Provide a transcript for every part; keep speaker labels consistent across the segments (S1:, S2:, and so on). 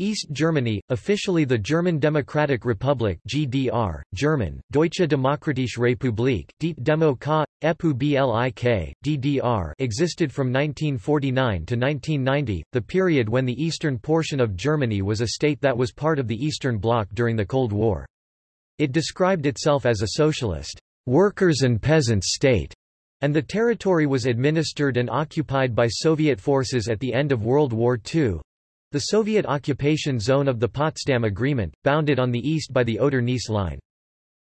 S1: East Germany, officially the German Democratic Republic GDR, German, Deutsche Demokratische Republik, Die Demokratie, EPU DDR existed from 1949 to 1990, the period when the eastern portion of Germany was a state that was part of the Eastern Bloc during the Cold War. It described itself as a socialist, workers' and peasants' state, and the territory was administered and occupied by Soviet forces at the end of World War II. The Soviet occupation zone of the Potsdam Agreement, bounded on the east by the Oder-Neisse line.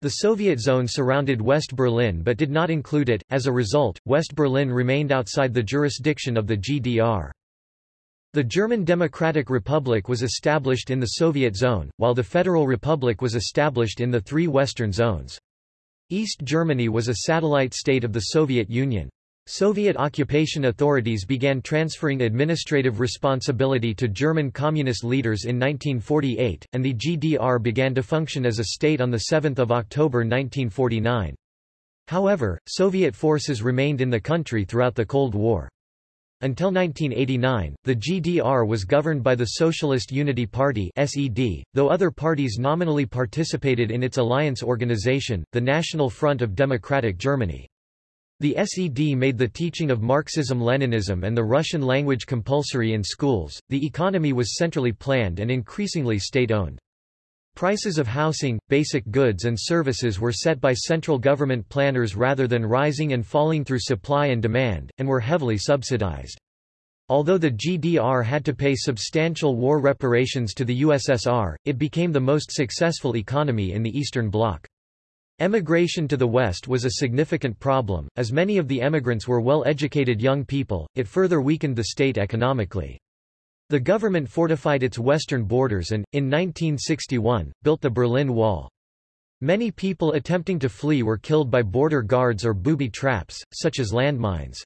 S1: The Soviet zone surrounded West Berlin but did not include it, as a result, West Berlin remained outside the jurisdiction of the GDR. The German Democratic Republic was established in the Soviet zone, while the Federal Republic was established in the three Western zones. East Germany was a satellite state of the Soviet Union. Soviet occupation authorities began transferring administrative responsibility to German communist leaders in 1948, and the GDR began to function as a state on 7 October 1949. However, Soviet forces remained in the country throughout the Cold War. Until 1989, the GDR was governed by the Socialist Unity Party SED, though other parties nominally participated in its alliance organization, the National Front of Democratic Germany. The SED made the teaching of Marxism-Leninism and the Russian language compulsory in schools. The economy was centrally planned and increasingly state-owned. Prices of housing, basic goods and services were set by central government planners rather than rising and falling through supply and demand, and were heavily subsidized. Although the GDR had to pay substantial war reparations to the USSR, it became the most successful economy in the Eastern Bloc. Emigration to the West was a significant problem, as many of the emigrants were well-educated young people, it further weakened the state economically. The government fortified its western borders and, in 1961, built the Berlin Wall. Many people attempting to flee were killed by border guards or booby traps, such as landmines.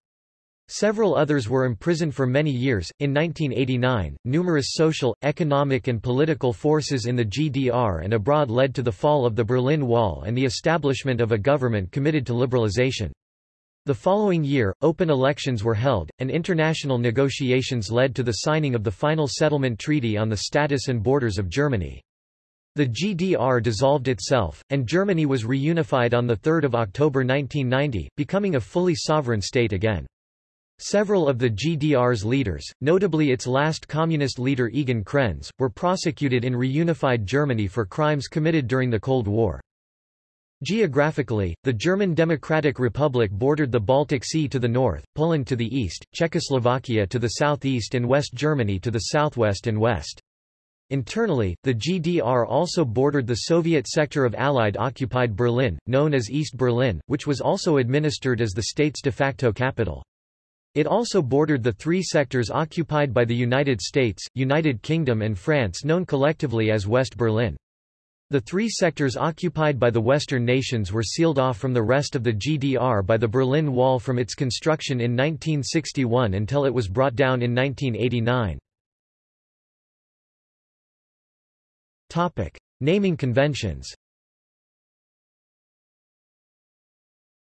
S1: Several others were imprisoned for many years. In 1989, numerous social, economic, and political forces in the GDR and abroad led to the fall of the Berlin Wall and the establishment of a government committed to liberalization. The following year, open elections were held, and international negotiations led to the signing of the final settlement treaty on the status and borders of Germany. The GDR dissolved itself, and Germany was reunified on 3 October 1990, becoming a fully sovereign state again. Several of the GDR's leaders, notably its last communist leader Egon Krenz, were prosecuted in reunified Germany for crimes committed during the Cold War. Geographically, the German Democratic Republic bordered the Baltic Sea to the north, Poland to the east, Czechoslovakia to the southeast and West Germany to the southwest and west. Internally, the GDR also bordered the Soviet sector of Allied-occupied Berlin, known as East Berlin, which was also administered as the state's de facto capital. It also bordered the three sectors occupied by the United States, United Kingdom and France known collectively as West Berlin. The three sectors occupied by the Western nations were sealed off from the rest of the GDR by the Berlin Wall from its construction in 1961 until it was brought down in 1989. Topic. Naming conventions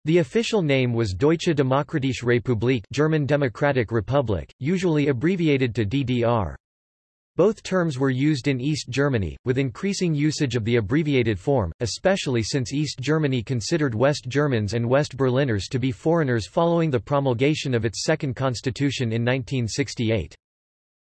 S1: The official name was Deutsche Demokratische Republik German Democratic Republic, usually abbreviated to DDR. Both terms were used in East Germany, with increasing usage of the abbreviated form, especially since East Germany considered West Germans and West Berliners to be foreigners following the promulgation of its second constitution in 1968.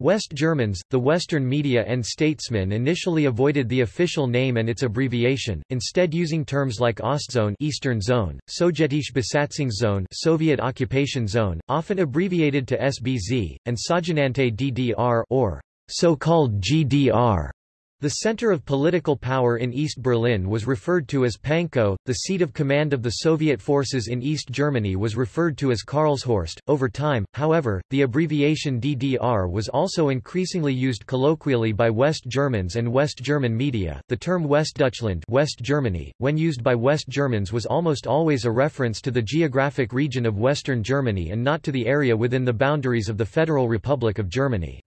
S1: West Germans, the Western media and statesmen initially avoided the official name and its abbreviation, instead using terms like Ostzone Eastern Zone, Sowjetische Besatzungszone Soviet Occupation Zone, often abbreviated to SBZ, and Sogenannte DDR or so-called GDR. The center of political power in East Berlin was referred to as Pankow, the seat of command of the Soviet forces in East Germany was referred to as Karlshorst. Over time, however, the abbreviation DDR was also increasingly used colloquially by West Germans and West German media. The term Westdeutschland, West Germany, when used by West Germans was almost always a reference to the geographic region of Western Germany and not to the area within the boundaries of the Federal Republic of Germany.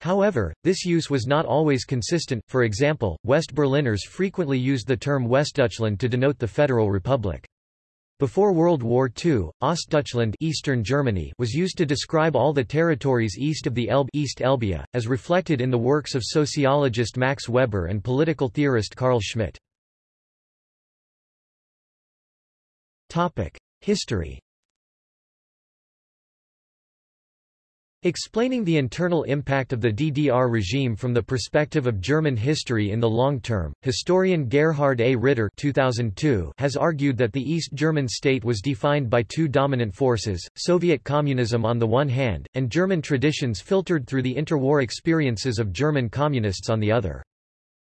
S1: However, this use was not always consistent, for example, West Berliners frequently used the term Westdeutschland to denote the Federal Republic. Before World War II, Ostdeutschland Eastern Germany was used to describe all the territories east of the Elbe East Elbia, as reflected in the works of sociologist Max Weber and political theorist Carl Schmitt. History Explaining the internal impact of the DDR regime from the perspective of German history in the long term, historian Gerhard A. Ritter 2002 has argued that the East German state was defined by two dominant forces, Soviet communism on the one hand, and German traditions filtered through the interwar experiences of German communists on the other.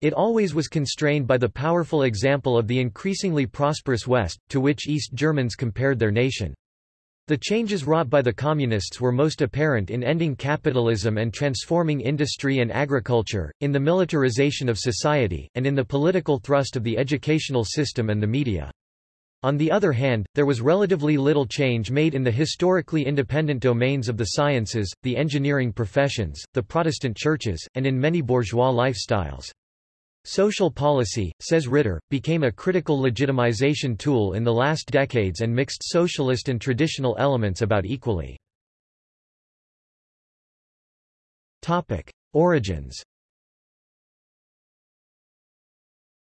S1: It always was constrained by the powerful example of the increasingly prosperous West, to which East Germans compared their nation. The changes wrought by the Communists were most apparent in ending capitalism and transforming industry and agriculture, in the militarization of society, and in the political thrust of the educational system and the media. On the other hand, there was relatively little change made in the historically independent domains of the sciences, the engineering professions, the Protestant churches, and in many bourgeois lifestyles. Social policy, says Ritter, became a critical legitimization tool in the last decades and mixed socialist and traditional elements about equally. Topic. Origins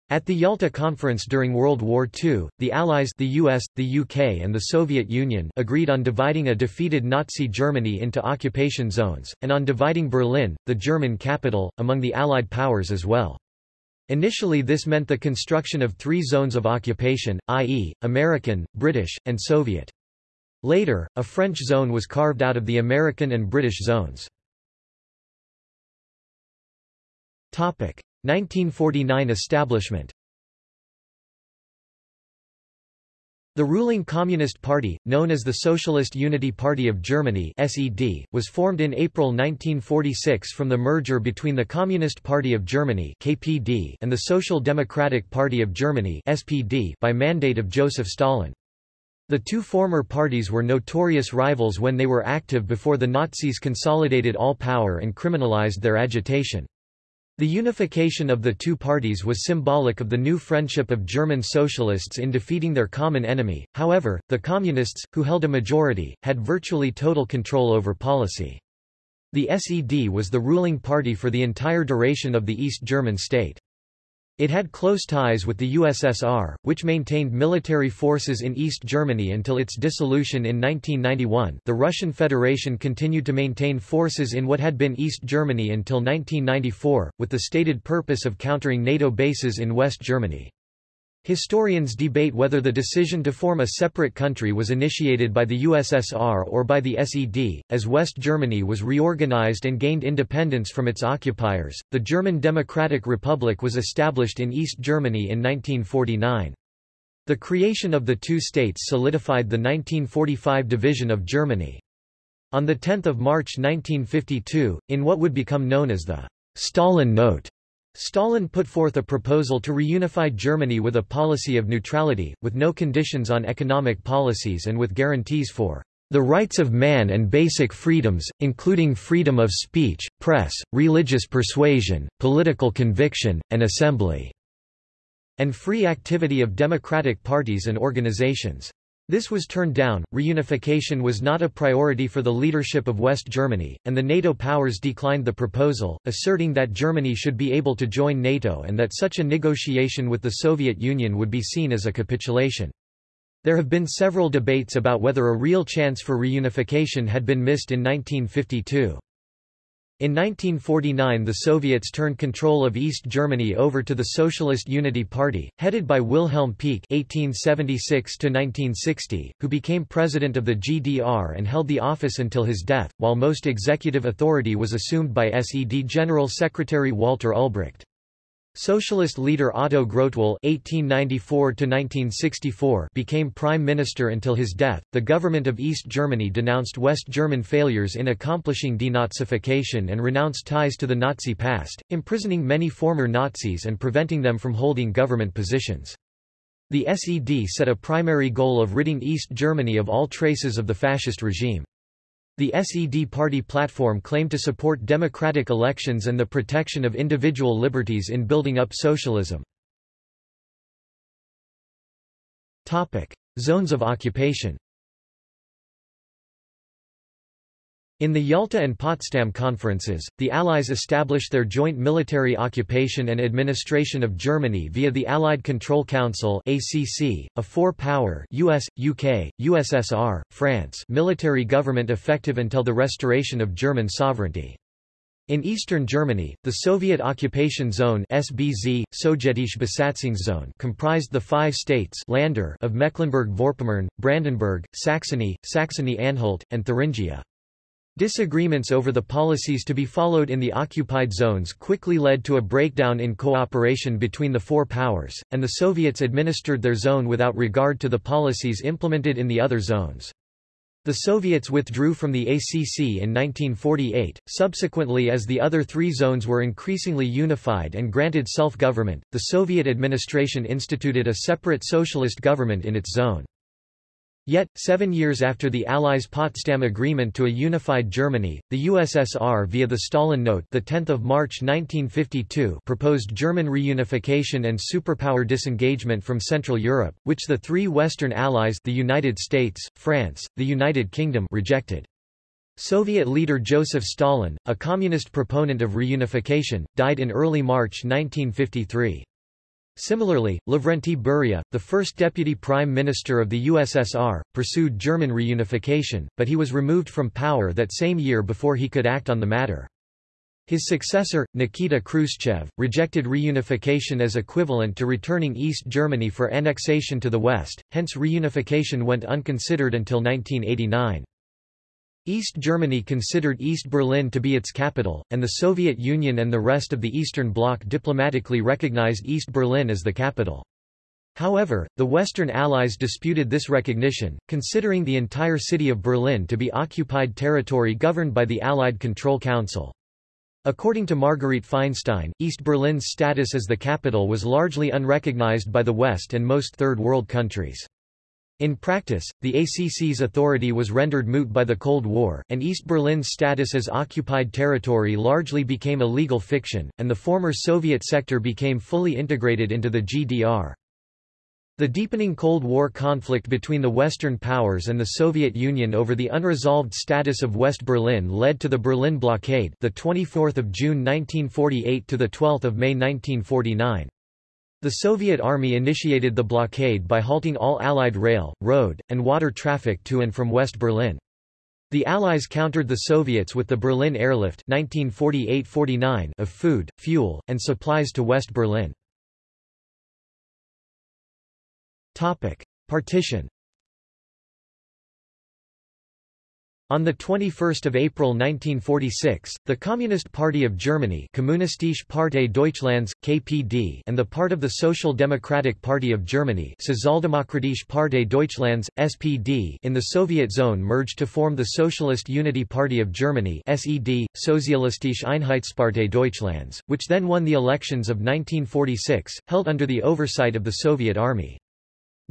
S1: At the Yalta Conference during World War II, the Allies the US, the UK and the Soviet Union agreed on dividing a defeated Nazi Germany into occupation zones, and on dividing Berlin, the German capital, among the Allied powers as well. Initially this meant the construction of three zones of occupation, i.e., American, British, and Soviet. Later, a French zone was carved out of the American and British zones. 1949 establishment The ruling Communist Party, known as the Socialist Unity Party of Germany (SED), was formed in April 1946 from the merger between the Communist Party of Germany (KPD) and the Social Democratic Party of Germany (SPD) by mandate of Joseph Stalin. The two former parties were notorious rivals when they were active before the Nazis consolidated all power and criminalized their agitation. The unification of the two parties was symbolic of the new friendship of German socialists in defeating their common enemy, however, the Communists, who held a majority, had virtually total control over policy. The SED was the ruling party for the entire duration of the East German state. It had close ties with the USSR, which maintained military forces in East Germany until its dissolution in 1991 the Russian Federation continued to maintain forces in what had been East Germany until 1994, with the stated purpose of countering NATO bases in West Germany. Historians debate whether the decision to form a separate country was initiated by the USSR or by the SED. As West Germany was reorganized and gained independence from its occupiers, the German Democratic Republic was established in East Germany in 1949. The creation of the two states solidified the 1945 division of Germany. On 10 March 1952, in what would become known as the Stalin Note, Stalin put forth a proposal to reunify Germany with a policy of neutrality, with no conditions on economic policies and with guarantees for the rights of man and basic freedoms, including freedom of speech, press, religious persuasion, political conviction, and assembly, and free activity of democratic parties and organizations. This was turned down, reunification was not a priority for the leadership of West Germany, and the NATO powers declined the proposal, asserting that Germany should be able to join NATO and that such a negotiation with the Soviet Union would be seen as a capitulation. There have been several debates about whether a real chance for reunification had been missed in 1952. In 1949 the Soviets turned control of East Germany over to the Socialist Unity Party, headed by Wilhelm Pieck (1876–1960), who became president of the GDR and held the office until his death, while most executive authority was assumed by SED General Secretary Walter Ulbricht. Socialist leader Otto Grotewohl (1894–1964) became prime minister until his death. The government of East Germany denounced West German failures in accomplishing denazification and renounced ties to the Nazi past, imprisoning many former Nazis and preventing them from holding government positions. The SED set a primary goal of ridding East Germany of all traces of the fascist regime. The SED party platform claimed to support democratic elections and the protection of individual liberties in building up socialism. Zones of occupation In the Yalta and Potsdam conferences, the Allies established their joint military occupation and administration of Germany via the Allied Control Council ACC, a four-power US, UK, USSR, France military government effective until the restoration of German sovereignty. In eastern Germany, the Soviet occupation zone SBZ, Besatzungszone comprised the five states Länder of Mecklenburg-Vorpommern, Brandenburg, Saxony, Saxony-Anhalt, and Thuringia. Disagreements over the policies to be followed in the occupied zones quickly led to a breakdown in cooperation between the four powers, and the Soviets administered their zone without regard to the policies implemented in the other zones. The Soviets withdrew from the ACC in 1948. Subsequently, as the other three zones were increasingly unified and granted self government, the Soviet administration instituted a separate socialist government in its zone. Yet, seven years after the Allies' Potsdam Agreement to a unified Germany, the USSR via the Stalin Note the 10th of March 1952 proposed German reunification and superpower disengagement from Central Europe, which the three Western Allies the United States, France, the United Kingdom rejected. Soviet leader Joseph Stalin, a communist proponent of reunification, died in early March 1953. Similarly, Lavrenti Beria, the first deputy prime minister of the USSR, pursued German reunification, but he was removed from power that same year before he could act on the matter. His successor, Nikita Khrushchev, rejected reunification as equivalent to returning East Germany for annexation to the West, hence reunification went unconsidered until 1989. East Germany considered East Berlin to be its capital, and the Soviet Union and the rest of the Eastern Bloc diplomatically recognized East Berlin as the capital. However, the Western Allies disputed this recognition, considering the entire city of Berlin to be occupied territory governed by the Allied Control Council. According to Margarete Feinstein, East Berlin's status as the capital was largely unrecognized by the West and most Third World countries. In practice, the ACC's authority was rendered moot by the Cold War, and East Berlin's status as occupied territory largely became a legal fiction, and the former Soviet sector became fully integrated into the GDR. The deepening Cold War conflict between the Western powers and the Soviet Union over the unresolved status of West Berlin led to the Berlin Blockade, the 24th of June 1948 to the 12th of May 1949. The Soviet Army initiated the blockade by halting all Allied rail, road, and water traffic to and from West Berlin. The Allies countered the Soviets with the Berlin Airlift 1948–49 of food, fuel, and supplies to West Berlin. Partition On 21 April 1946, the Communist Party of Germany Kommunistische Partei Deutschlands, KPD and the part of the Social Democratic Party of Germany Sozialdemokratische Partei Deutschlands, SPD in the Soviet zone merged to form the Socialist Unity Party of Germany SED, Sozialistische Einheitspartei Deutschlands, which then won the elections of 1946, held under the oversight of the Soviet Army.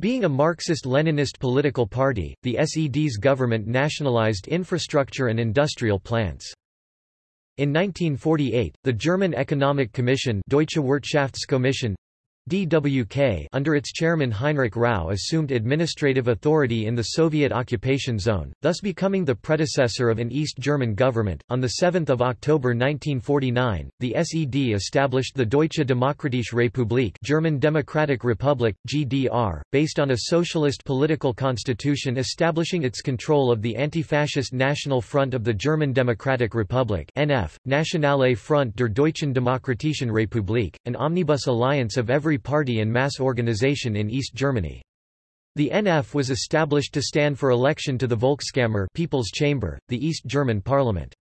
S1: Being a Marxist-Leninist political party, the SED's government nationalized infrastructure and industrial plants. In 1948, the German Economic Commission Deutsche Wirtschaftskommission DWK under its chairman Heinrich Rau assumed administrative authority in the Soviet occupation zone, thus becoming the predecessor of an East German government. On 7 October 1949, the SED established the Deutsche Demokratische Republik German Democratic Republic, GDR, based on a socialist political constitution establishing its control of the anti-fascist National Front of the German Democratic Republic NF, Nationale Front der Deutschen Demokratischen Republik, an omnibus alliance of every party and mass organization in East Germany. The NF was established to stand for election to the Volkskammer People's Chamber, the East German parliament.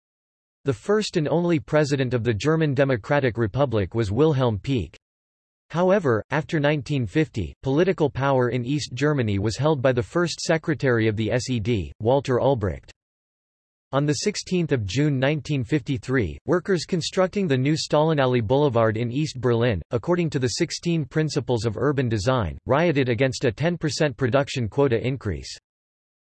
S1: The first and only president of the German Democratic Republic was Wilhelm Pieck. However, after 1950, political power in East Germany was held by the first secretary of the SED, Walter Ulbricht. On 16 June 1953, workers constructing the new Stalinallee Boulevard in East Berlin, according to the 16 Principles of Urban Design, rioted against a 10% production quota increase.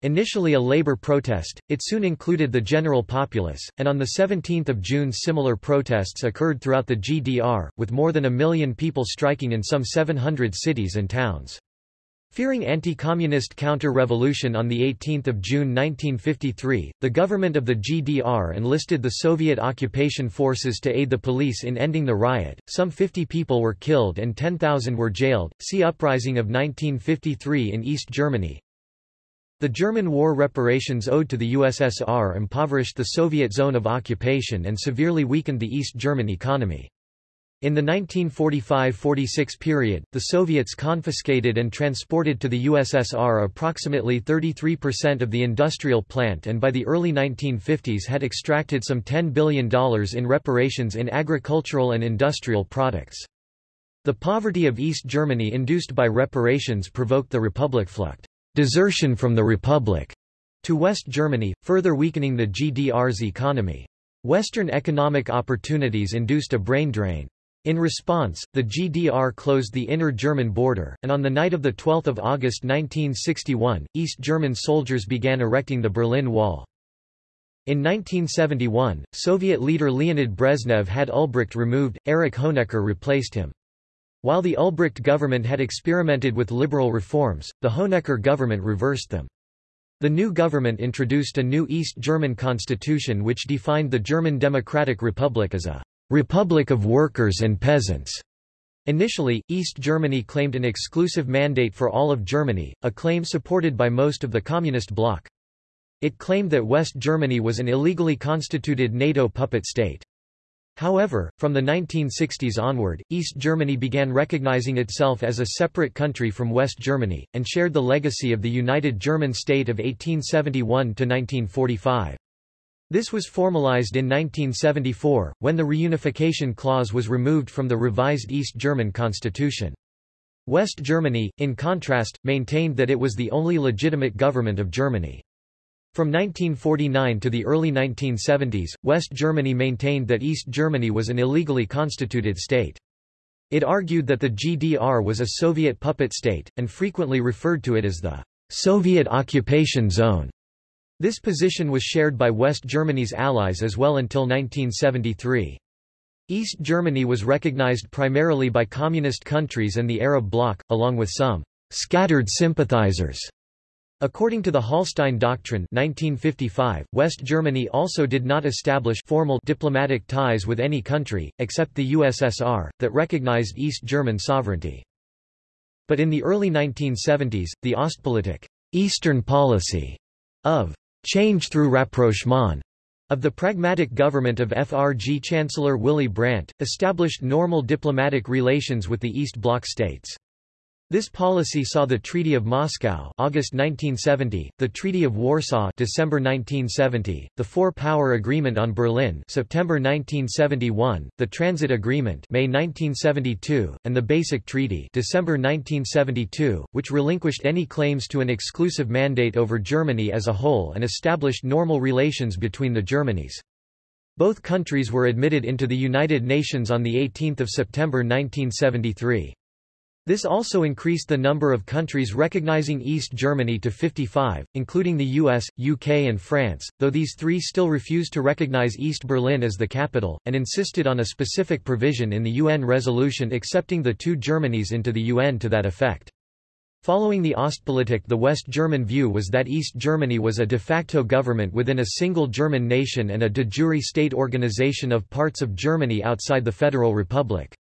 S1: Initially a labor protest, it soon included the general populace, and on 17 June similar protests occurred throughout the GDR, with more than a million people striking in some 700 cities and towns. Fearing anti-communist counter-revolution on 18 June 1953, the government of the GDR enlisted the Soviet occupation forces to aid the police in ending the riot. Some 50 people were killed and 10,000 were jailed. See Uprising of 1953 in East Germany. The German war reparations owed to the USSR impoverished the Soviet zone of occupation and severely weakened the East German economy. In the 1945–46 period, the Soviets confiscated and transported to the USSR approximately 33% of the industrial plant and by the early 1950s had extracted some $10 billion in reparations in agricultural and industrial products. The poverty of East Germany induced by reparations provoked the Republikflucht desertion from the Republic to West Germany, further weakening the GDR's economy. Western economic opportunities induced a brain drain. In response, the GDR closed the inner German border, and on the night of 12 August 1961, East German soldiers began erecting the Berlin Wall. In 1971, Soviet leader Leonid Brezhnev had Ulbricht removed, Erich Honecker replaced him. While the Ulbricht government had experimented with liberal reforms, the Honecker government reversed them. The new government introduced a new East German constitution which defined the German Democratic Republic as a Republic of Workers and Peasants. Initially, East Germany claimed an exclusive mandate for all of Germany, a claim supported by most of the Communist bloc. It claimed that West Germany was an illegally constituted NATO puppet state. However, from the 1960s onward, East Germany began recognizing itself as a separate country from West Germany, and shared the legacy of the United German State of 1871–1945. This was formalized in 1974, when the reunification clause was removed from the revised East German constitution. West Germany, in contrast, maintained that it was the only legitimate government of Germany. From 1949 to the early 1970s, West Germany maintained that East Germany was an illegally constituted state. It argued that the GDR was a Soviet puppet state, and frequently referred to it as the Soviet occupation zone. This position was shared by West Germany's allies as well until 1973. East Germany was recognized primarily by communist countries and the Arab bloc, along with some scattered sympathizers. According to the Hallstein Doctrine 1955, West Germany also did not establish formal diplomatic ties with any country, except the USSR, that recognized East German sovereignty. But in the early 1970s, the Ostpolitik Eastern policy of change through rapprochement of the pragmatic government of FRG Chancellor Willy Brandt, established normal diplomatic relations with the East Bloc states. This policy saw the Treaty of Moscow August 1970, the Treaty of Warsaw December 1970, the Four-Power Agreement on Berlin September 1971, the Transit Agreement May 1972, and the Basic Treaty December 1972, which relinquished any claims to an exclusive mandate over Germany as a whole and established normal relations between the Germanys. Both countries were admitted into the United Nations on 18 September 1973. This also increased the number of countries recognizing East Germany to 55, including the US, UK and France, though these three still refused to recognize East Berlin as the capital, and insisted on a specific provision in the UN resolution accepting the two Germanys into the UN to that effect. Following the Ostpolitik the West German view was that East Germany was a de facto government within a single German nation and a de jure state organization of parts of Germany outside the Federal Republic.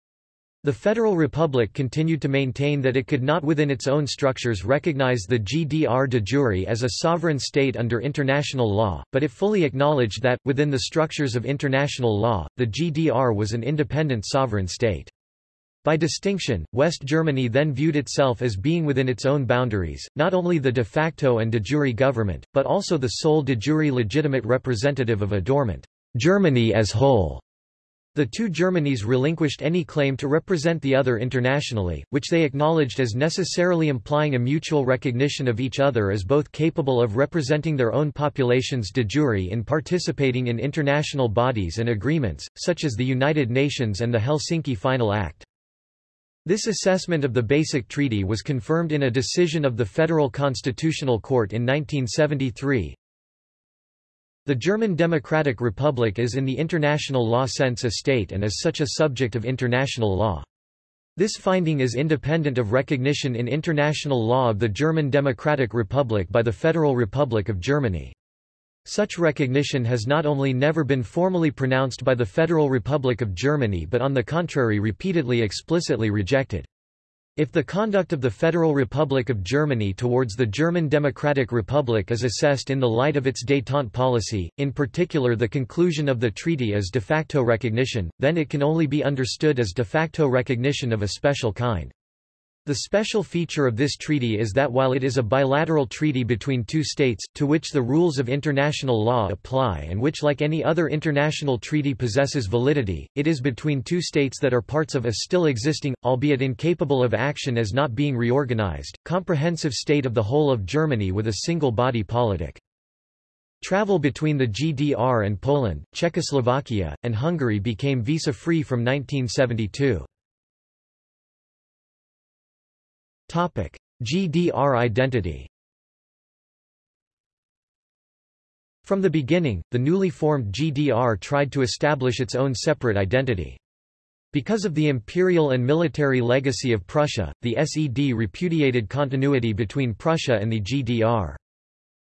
S1: The Federal Republic continued to maintain that it could not within its own structures recognize the GDR de jure as a sovereign state under international law, but it fully acknowledged that, within the structures of international law, the GDR was an independent sovereign state. By distinction, West Germany then viewed itself as being within its own boundaries, not only the de facto and de jure government, but also the sole de jure legitimate representative of a dormant Germany as whole. The two Germanys relinquished any claim to represent the other internationally, which they acknowledged as necessarily implying a mutual recognition of each other as both capable of representing their own populations de jure in participating in international bodies and agreements, such as the United Nations and the Helsinki Final Act. This assessment of the Basic Treaty was confirmed in a decision of the Federal Constitutional Court in 1973, the German Democratic Republic is in the international law sense a state and is such a subject of international law. This finding is independent of recognition in international law of the German Democratic Republic by the Federal Republic of Germany. Such recognition has not only never been formally pronounced by the Federal Republic of Germany but on the contrary repeatedly explicitly rejected. If the conduct of the Federal Republic of Germany towards the German Democratic Republic is assessed in the light of its détente policy, in particular the conclusion of the treaty as de facto recognition, then it can only be understood as de facto recognition of a special kind. The special feature of this treaty is that while it is a bilateral treaty between two states, to which the rules of international law apply and which like any other international treaty possesses validity, it is between two states that are parts of a still existing, albeit incapable of action as not being reorganized, comprehensive state of the whole of Germany with a single body politic. Travel between the GDR and Poland, Czechoslovakia, and Hungary became visa-free from 1972. Topic: GDR identity. From the beginning, the newly formed GDR tried to establish its own separate identity. Because of the imperial and military legacy of Prussia, the SED repudiated continuity between Prussia and the GDR.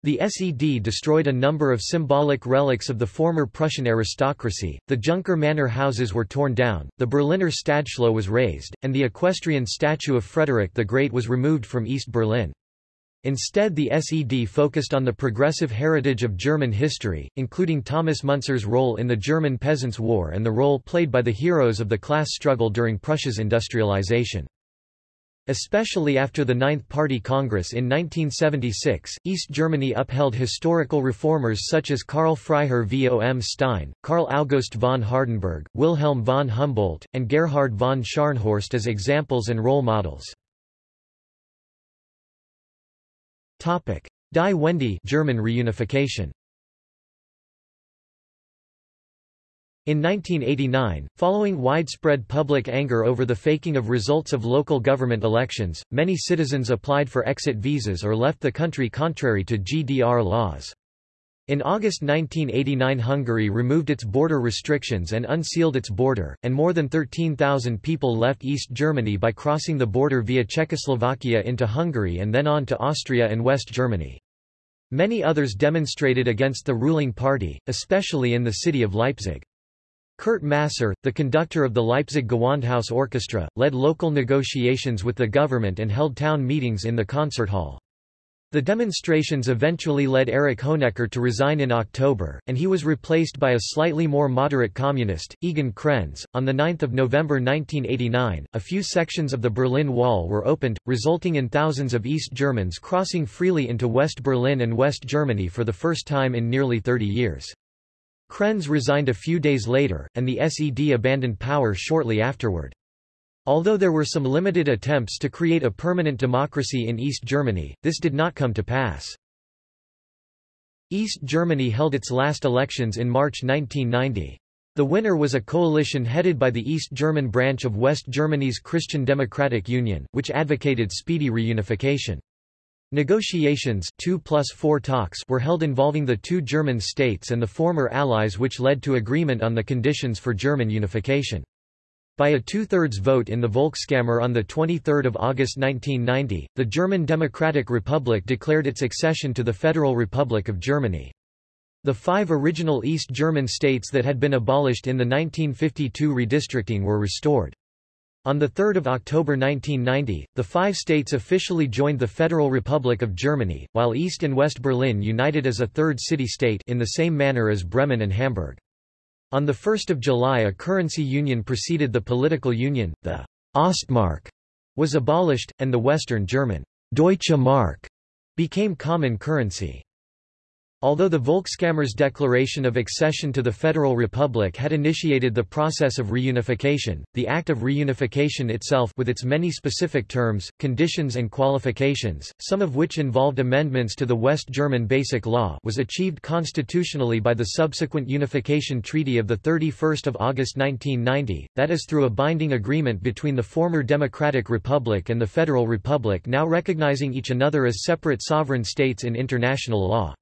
S1: The SED destroyed a number of symbolic relics of the former Prussian aristocracy, the Junker manor houses were torn down, the Berliner Stadtschloss was razed, and the equestrian statue of Frederick the Great was removed from East Berlin. Instead the SED focused on the progressive heritage of German history, including Thomas Müntzer's role in the German Peasants' War and the role played by the heroes of the class struggle during Prussia's industrialization. Especially after the Ninth Party Congress in 1976, East Germany upheld historical reformers such as Karl Freiherr vom Stein, Karl August von Hardenberg, Wilhelm von Humboldt, and Gerhard von Scharnhorst as examples and role models. Die Wende German reunification In 1989, following widespread public anger over the faking of results of local government elections, many citizens applied for exit visas or left the country contrary to GDR laws. In August 1989 Hungary removed its border restrictions and unsealed its border, and more than 13,000 people left East Germany by crossing the border via Czechoslovakia into Hungary and then on to Austria and West Germany. Many others demonstrated against the ruling party, especially in the city of Leipzig. Kurt Masur, the conductor of the Leipzig Gewandhaus Orchestra, led local negotiations with the government and held town meetings in the concert hall. The demonstrations eventually led Erich Honecker to resign in October, and he was replaced by a slightly more moderate communist, Egon Krenz. On 9 November 1989, a few sections of the Berlin Wall were opened, resulting in thousands of East Germans crossing freely into West Berlin and West Germany for the first time in nearly 30 years. Krenz resigned a few days later, and the SED abandoned power shortly afterward. Although there were some limited attempts to create a permanent democracy in East Germany, this did not come to pass. East Germany held its last elections in March 1990. The winner was a coalition headed by the East German branch of West Germany's Christian Democratic Union, which advocated speedy reunification. Negotiations 2 plus 4 talks were held involving the two German states and the former allies which led to agreement on the conditions for German unification. By a two-thirds vote in the Volkskammer on 23 August 1990, the German Democratic Republic declared its accession to the Federal Republic of Germany. The five original East German states that had been abolished in the 1952 redistricting were restored. On 3 October 1990, the five states officially joined the Federal Republic of Germany, while East and West Berlin united as a third city-state in the same manner as Bremen and Hamburg. On 1 July a currency union preceded the political union, the Ostmark was abolished, and the Western German Deutsche Mark became common currency. Although the Volkskammer's declaration of accession to the Federal Republic had initiated the process of reunification, the act of reunification itself with its many specific terms, conditions and qualifications, some of which involved amendments to the West German Basic Law was achieved constitutionally by the subsequent Unification Treaty of 31 August 1990, that is through a binding agreement between the former Democratic Republic and the Federal Republic now recognizing each another as separate sovereign states in international law.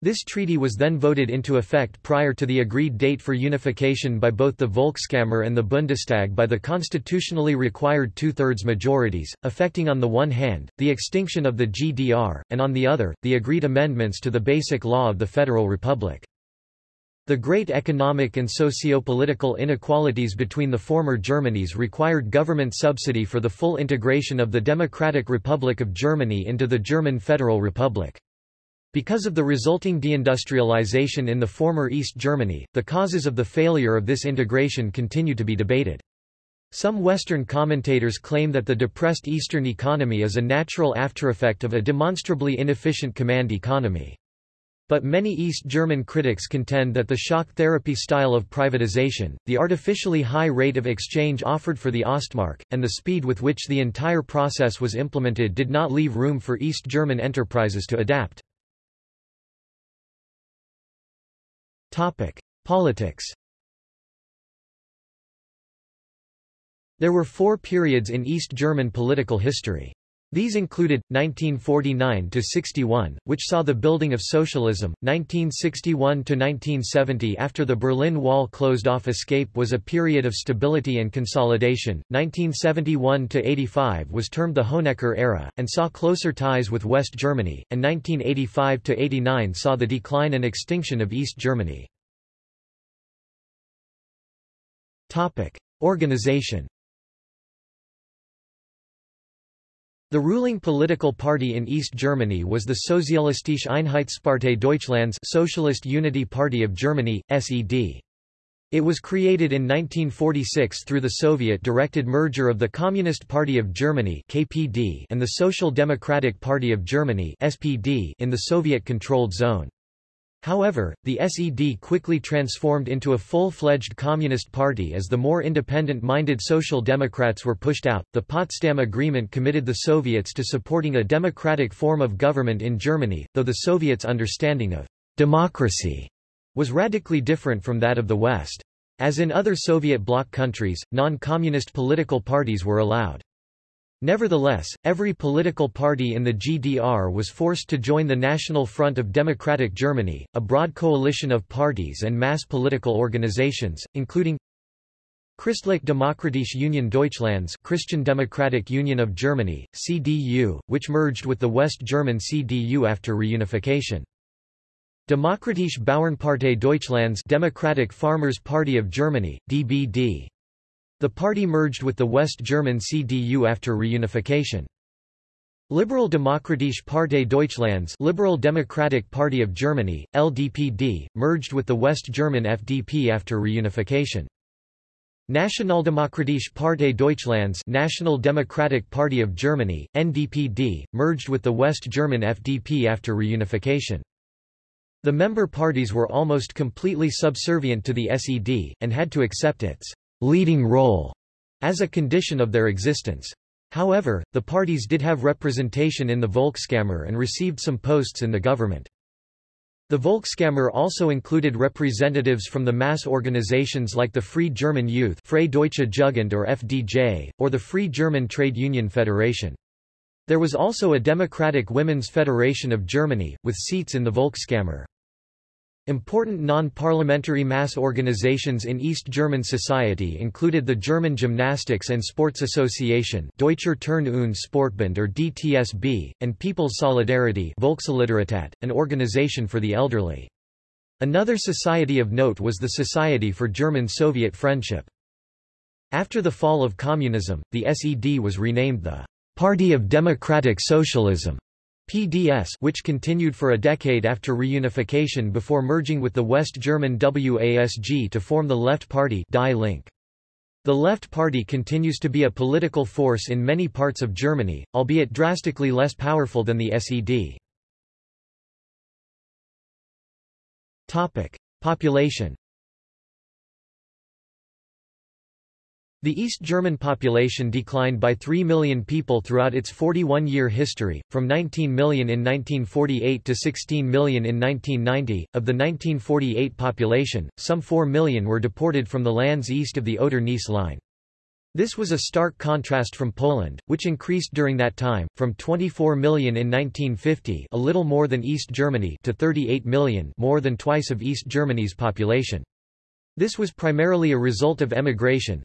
S1: This treaty was then voted into effect prior to the agreed date for unification by both the Volkskammer and the Bundestag by the constitutionally required two-thirds majorities, affecting on the one hand, the extinction of the GDR, and on the other, the agreed amendments to the Basic Law of the Federal Republic. The great economic and socio-political inequalities between the former Germanys required government subsidy for the full integration of the Democratic Republic of Germany into the German Federal Republic. Because of the resulting deindustrialization in the former East Germany, the causes of the failure of this integration continue to be debated. Some Western commentators claim that the depressed Eastern economy is a natural aftereffect of a demonstrably inefficient command economy. But many East German critics contend that the shock therapy style of privatization, the artificially high rate of exchange offered for the Ostmark, and the speed with which the entire process was implemented did not leave room for East German enterprises to adapt. Topic: Politics. There were four periods in East German political history. These included 1949 to 61, which saw the building of socialism. 1961 to 1970 after the Berlin Wall closed off escape was a period of stability and consolidation. 1971 to 85 was termed the Honecker era and saw closer ties with West Germany, and 1985 to 89 saw the decline and extinction of East Germany. Organization The ruling political party in East Germany was the Sozialistische Einheitspartei Deutschlands Socialist Unity Party of Germany, SED. It was created in 1946 through the Soviet-directed merger of the Communist Party of Germany KPD and the Social Democratic Party of Germany SPD in the Soviet-controlled zone. However, the SED quickly transformed into a full-fledged communist party as the more independent-minded Social Democrats were pushed out. The Potsdam Agreement committed the Soviets to supporting a democratic form of government in Germany, though the Soviets' understanding of democracy was radically different from that of the West. As in other Soviet bloc countries, non-communist political parties were allowed. Nevertheless, every political party in the GDR was forced to join the National Front of Democratic Germany, a broad coalition of parties and mass political organizations, including Christlich Demokratische Union Deutschlands Christian Democratic Union of Germany, CDU, which merged with the West German CDU after reunification. Demokratische Bauernpartei Deutschlands Democratic Farmers Party of Germany, DBD. The party merged with the West German CDU after reunification. Liberal Demokratische Partei Deutschlands Liberal Democratic Party of Germany, LDPD, merged with the West German FDP after reunification. Nationaldemokratische Partei Deutschlands National Democratic Party of Germany, NDPD, merged with the West German FDP after reunification. The member parties were almost completely subservient to the SED, and had to accept its leading role as a condition of their existence. However, the parties did have representation in the Volkskammer and received some posts in the government. The Volkskammer also included representatives from the mass organizations like the Free German Youth Freie Deutsche Jugend or FDJ, or the Free German Trade Union Federation. There was also a Democratic Women's Federation of Germany, with seats in the Volkskammer. Important non-parliamentary mass organizations in East German society included the German Gymnastics and Sports Association Deutscher Turn- und Sportbund or DTSB, and People's Solidarity Volkssolidarität, an organization for the elderly. Another society of note was the Society for German-Soviet Friendship. After the fall of communism, the SED was renamed the Party of Democratic Socialism. PDS which continued for a decade after reunification before merging with the West German WASG to form the Left Party Die Linke. The Left Party continues to be a political force in many parts of Germany, albeit drastically less powerful than the SED. Population The East German population declined by 3 million people throughout its 41-year history, from 19 million in 1948 to 16 million in 1990. Of the 1948 population, some 4 million were deported from the lands east of the Oder-Neisse line. This was a stark contrast from Poland, which increased during that time, from 24 million in 1950 a little more than East Germany to 38 million more than twice of East Germany's population. This was primarily a result of emigration.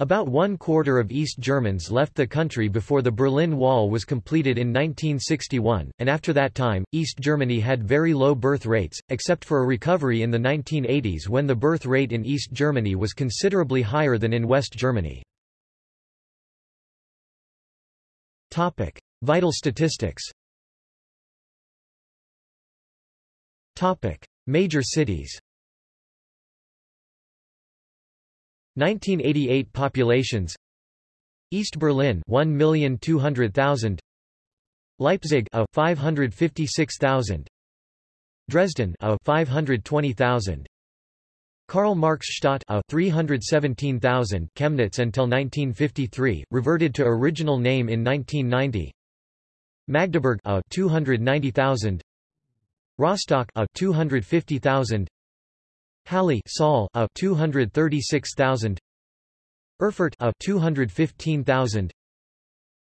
S1: About one quarter of East Germans left the country before the Berlin Wall was completed in 1961, and after that time, East Germany had very low birth rates, except for a recovery in the 1980s when the birth rate in East Germany was considerably higher than in West Germany. Topic: Vital statistics. Topic: Major cities. 1988 populations. East Berlin 1,200,000. Leipzig a 556,000. Dresden a 520,000. Karl Marx Stadt a 317,000 Chemnitz until 1953, reverted to original name in 1990. Magdeburg a 290,000. Rostock a 250,000. Halle Saale a 236,000. Erfurt a 215,000.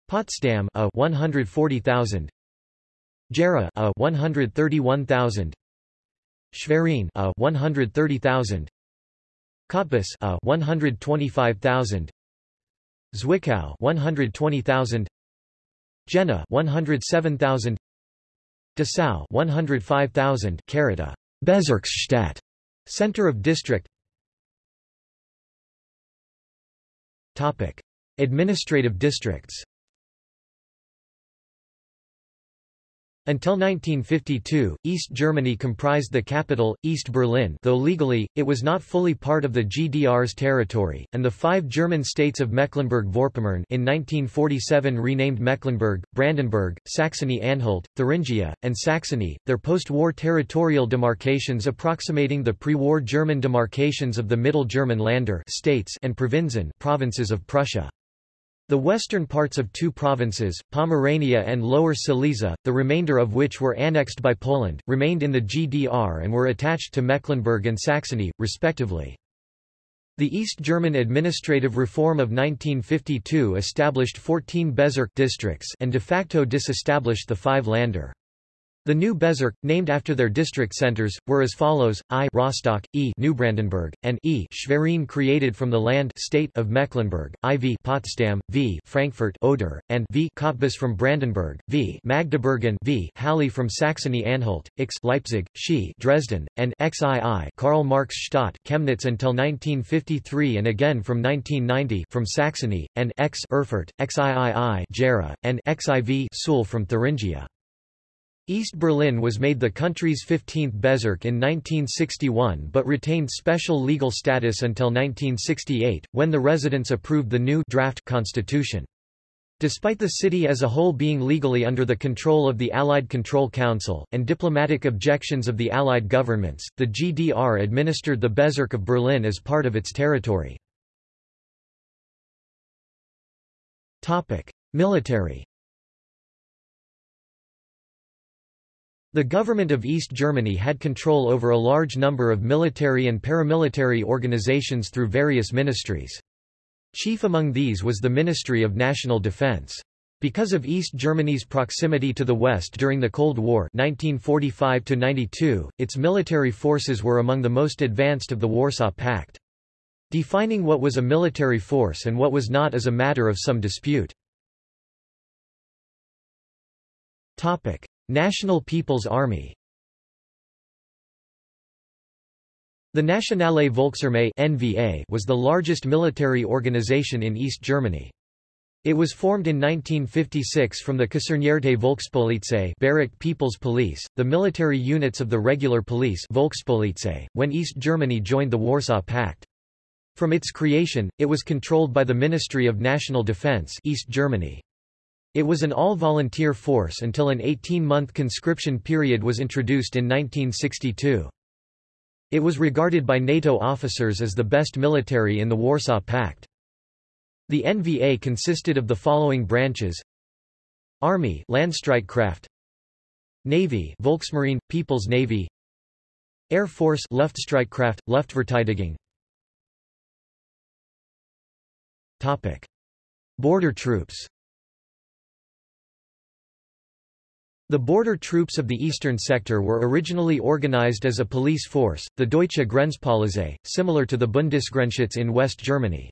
S1: Potsdam a 140,000. Gera a 131,000. Schwerin a 130,000 Cottbus a 125,000 Zwickau 120,000 Jena 107,000 Dessau 105,000 Carita Bezirksstadt center of district. Topic. Administrative districts Until 1952, East Germany comprised the capital, East Berlin though legally, it was not fully part of the GDR's territory, and the five German states of Mecklenburg-Vorpommern in 1947 renamed Mecklenburg, Brandenburg, Saxony-Anhalt, Thuringia, and Saxony, their post-war territorial demarcations approximating the pre-war German demarcations of the Middle German Länder states and Provinzen provinces of Prussia. The western parts of two provinces, Pomerania and Lower Silesia, the remainder of which were annexed by Poland, remained in the GDR and were attached to Mecklenburg and Saxony, respectively. The East German administrative reform of 1952 established 14 Bezirk districts and de facto disestablished the five Länder. The new Bezirk, named after their district centers, were as follows: I Rostock, E Neubrandenburg, and E Schwerin created from the land state of Mecklenburg, IV Potsdam, V Frankfurt Oder, and V Cottbus from Brandenburg, V Magdeburg and V Halle from Saxony-Anhalt, X Leipzig, Xi Dresden, and XII Karl Marx Stadt Chemnitz until 1953 and again from 1990 from Saxony, and X Erfurt, XIII Gera, and XIV Suhl from Thuringia. East Berlin was made the country's 15th Bezirk in 1961 but retained special legal status until 1968, when the residents approved the new draft constitution. Despite the city as a whole being legally under the control of the Allied Control Council, and diplomatic objections of the Allied governments, the GDR administered the Bezirk of Berlin as part of its territory. Military The government of East Germany had control over a large number of military and paramilitary organizations through various ministries. Chief among these was the Ministry of National Defense. Because of East Germany's proximity to the West during the Cold War 1945 its military forces were among the most advanced of the Warsaw Pact. Defining what was a military force and what was not is a matter of some dispute. National People's Army The Nationale Volksarmee NVA was the largest military organization in East Germany. It was formed in 1956 from the Kasernierte Volkspolizei Barrack People's Police, the military units of the regular police Volkspolizei, when East Germany joined the Warsaw Pact. From its creation, it was controlled by the Ministry of National Defense East Germany. It was an all-volunteer force until an 18-month conscription period was introduced in 1962. It was regarded by NATO officers as the best military in the Warsaw Pact. The NVA consisted of the following branches Army Landstreitkräfte Navy Volksmarine – People's Navy Air Force Luftstreitkraft, Luftverteidigung Topic. Border troops The border troops of the eastern sector were originally organized as a police force, the Deutsche Grenzpolizei, similar to the Bundesgrenzschutz in West Germany.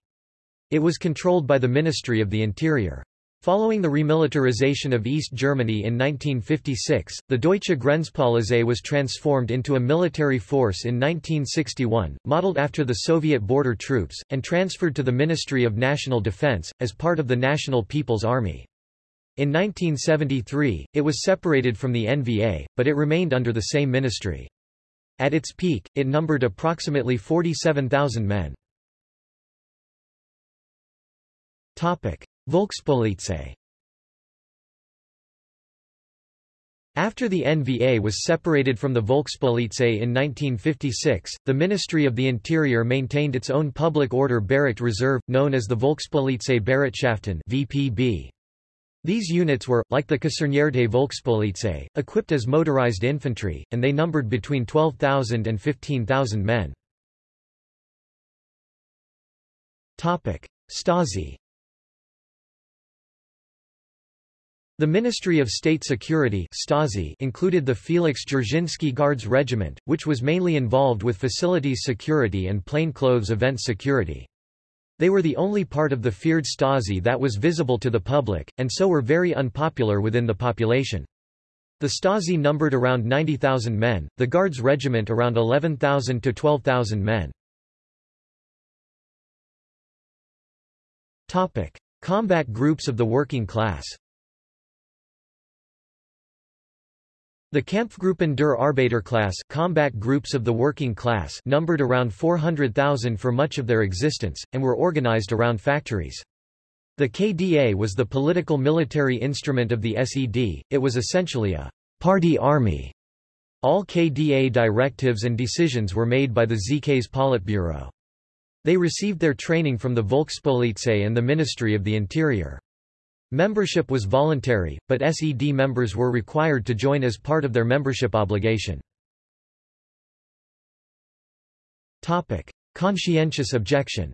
S1: It was controlled by the Ministry of the Interior. Following the remilitarization of East Germany in 1956, the Deutsche Grenzpolizei was transformed into a military force in 1961, modeled after the Soviet border troops, and transferred to the Ministry of National Defense, as part of the National People's Army. In 1973, it was separated from the NVA, but it remained under the same ministry. At its peak, it numbered approximately 47,000 men. Topic: Volkspolizei After the NVA was separated from the Volkspolizei in 1956, the Ministry of the Interior maintained its own public order barracked reserve, known as the Volkspolizei Bereitschaften VPB. These units were, like the Kasernierte Volkspolizei, equipped as motorized infantry, and they numbered between 12,000 and 15,000 men. Stasi The Ministry of State Security Stasi included the Felix Dzerzhinsky Guards Regiment, which was mainly involved with facilities security and plainclothes event security. They were the only part of the feared Stasi that was visible to the public, and so were very unpopular within the population. The Stasi numbered around 90,000 men, the Guards Regiment around 11,000 to 12,000 men. Topic: Combat groups of the working class. The Kampfgruppen der Arbeiterklasse combat groups of the working class numbered around 400,000 for much of their existence, and were organized around factories. The KDA was the political military instrument of the SED, it was essentially a party army. All KDA directives and decisions were made by the ZK's Politburo. They received their training from the Volkspolizei and the Ministry of the Interior. Membership was voluntary, but SED members were required to join as part of their membership obligation. Conscientious objection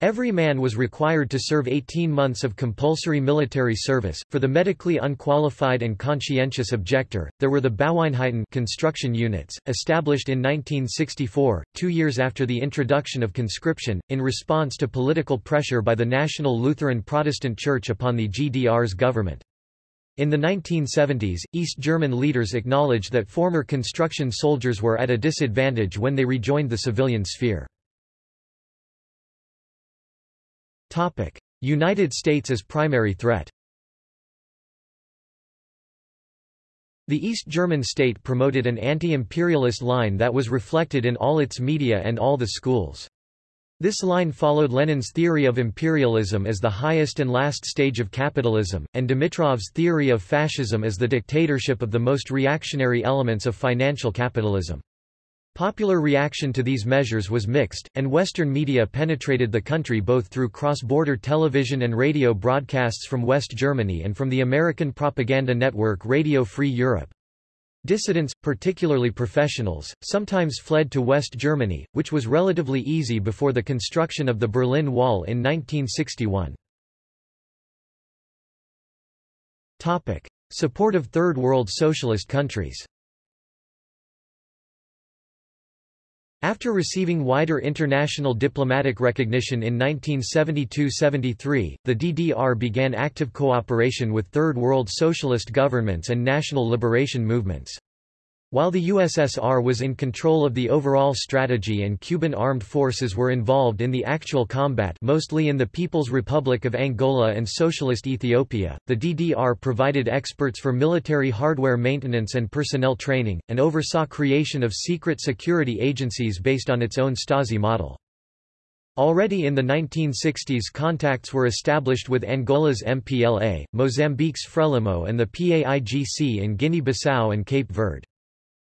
S1: Every man was required to serve 18 months of compulsory military service. For the medically unqualified and conscientious objector, there were the Baueinheiten construction units, established in 1964, two years after the introduction of conscription, in response to political pressure by the National Lutheran Protestant Church upon the GDR's government. In the 1970s, East German leaders acknowledged that former construction soldiers were at a disadvantage when they rejoined the civilian sphere. United States as primary threat The East German state promoted an anti-imperialist line that was reflected in all its media and all the schools. This line followed Lenin's theory of imperialism as the highest and last stage of capitalism, and Dimitrov's theory of fascism as the dictatorship of the most reactionary elements of financial capitalism. Popular reaction to these measures was mixed, and Western media penetrated the country both through cross-border television and radio broadcasts from West Germany and from the American propaganda network Radio Free Europe. Dissidents, particularly professionals, sometimes fled to West Germany, which was relatively easy before the construction of the Berlin Wall in 1961. Topic. Support of Third World Socialist countries After receiving wider international diplomatic recognition in 1972–73, the DDR began active cooperation with Third World Socialist governments and national liberation movements. While the USSR was in control of the overall strategy and Cuban armed forces were involved in the actual combat mostly in the People's Republic of Angola and Socialist Ethiopia, the DDR provided experts for military hardware maintenance and personnel training, and oversaw creation of secret security agencies based on its own Stasi model. Already in the 1960s contacts were established with Angola's MPLA, Mozambique's Frelimo and the PAIGC in Guinea-Bissau and Cape Verde.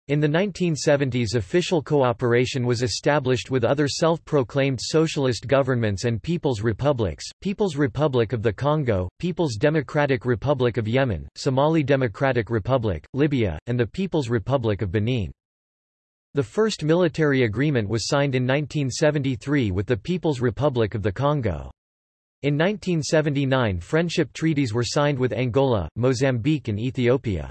S1: In the 1970s official cooperation was established with other self-proclaimed socialist governments and people's republics, People's Republic of the Congo, People's Democratic Republic of Yemen, Somali Democratic Republic, Libya, and the People's Republic of Benin. The first military agreement was signed in 1973 with the People's Republic of the Congo. In 1979 friendship treaties were signed with Angola, Mozambique and Ethiopia.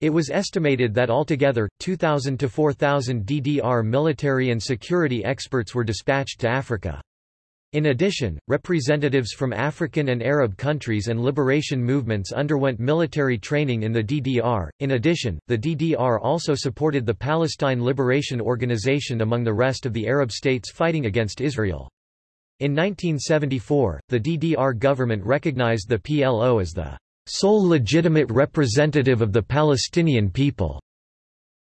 S1: It was estimated that altogether, 2,000 to 4,000 DDR military and security experts were dispatched to Africa. In addition, representatives from African and Arab countries and liberation movements underwent military training in the DDR. In addition, the DDR also supported the Palestine Liberation Organization among the rest of the Arab states fighting against Israel. In 1974, the DDR government recognized the PLO as the sole legitimate representative of the Palestinian people.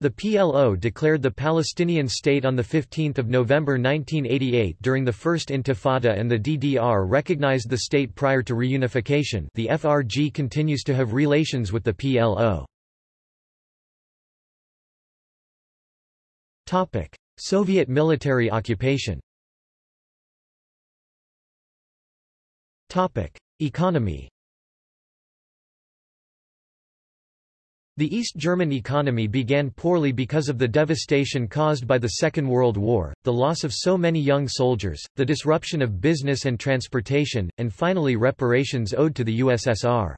S1: The PLO declared the Palestinian state on 15 November 1988 during the First Intifada and the DDR recognized the state prior to reunification the FRG continues to have relations with the PLO. Soviet military occupation Economy The East German economy began poorly because of the devastation caused by the Second World War, the loss of so many young soldiers, the disruption of business and transportation, and finally reparations owed to the USSR.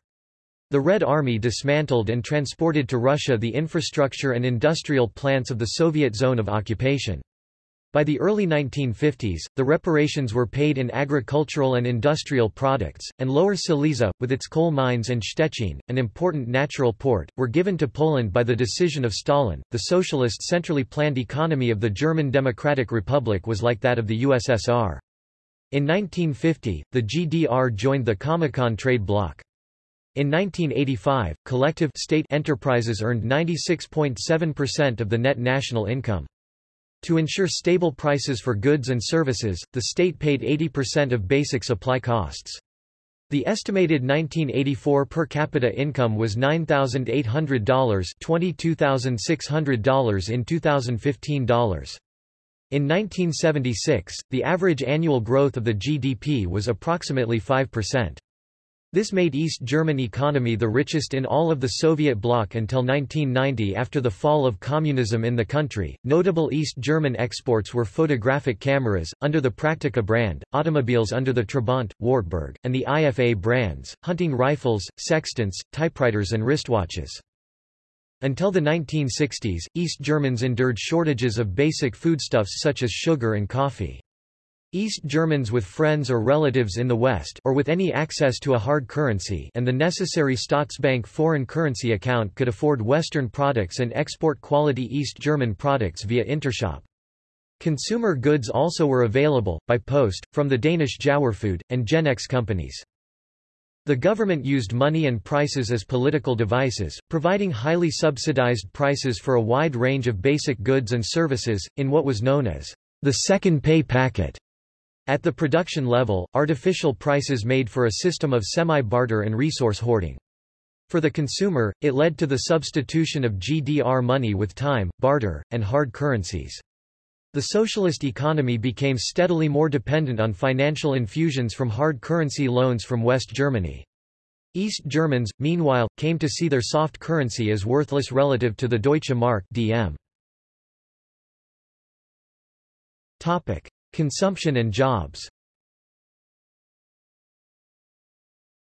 S1: The Red Army dismantled and transported to Russia the infrastructure and industrial plants of the Soviet zone of occupation. By the early 1950s, the reparations were paid in agricultural and industrial products, and Lower Silesia, with its coal mines and Szczecin, an important natural port, were given to Poland by the decision of Stalin. The socialist centrally planned economy of the German Democratic Republic was like that of the USSR. In 1950, the GDR joined the Comecon trade bloc. In 1985, collective state enterprises earned 96.7% of the net national income. To ensure stable prices for goods and services, the state paid 80% of basic supply costs. The estimated 1984 per capita income was $9,800 $22,600 in 2015 dollars. In 1976, the average annual growth of the GDP was approximately 5%. This made East German economy the richest in all of the Soviet bloc until 1990 after the fall of communism in the country. Notable East German exports were photographic cameras, under the Praktica brand, automobiles under the Trabant, Wartburg, and the IFA brands, hunting rifles, sextants, typewriters and wristwatches. Until the 1960s, East Germans endured shortages of basic foodstuffs such as sugar and coffee. East Germans with friends or relatives in the West or with any access to a hard currency and the necessary Staatsbank foreign currency account could afford Western products and export quality East German products via Intershop. Consumer goods also were available, by post, from the Danish Jauerfood, and Genex companies. The government used money and prices as political devices, providing highly subsidized prices for a wide range of basic goods and services, in what was known as the second pay packet. At the production level, artificial prices made for a system of semi-barter and resource hoarding. For the consumer, it led to the substitution of GDR money with time, barter, and hard currencies. The socialist economy became steadily more dependent on financial infusions from hard currency loans from West Germany. East Germans, meanwhile, came to see their soft currency as worthless relative to the Deutsche Mark DM. Topic. Consumption and jobs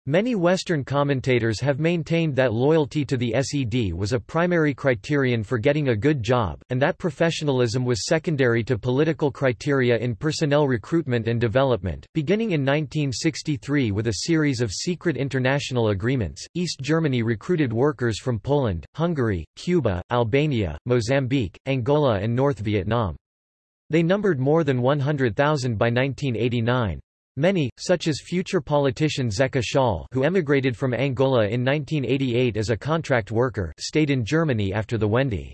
S1: Many Western commentators have maintained that loyalty to the SED was a primary criterion for getting a good job, and that professionalism was secondary to political criteria in personnel recruitment and development. Beginning in 1963 with a series of secret international agreements, East Germany recruited workers from Poland, Hungary, Cuba, Albania, Mozambique, Angola, and North Vietnam. They numbered more than 100,000 by 1989. Many, such as future politician Zeca Schall who emigrated from Angola in 1988 as a contract worker stayed in Germany after the Wende.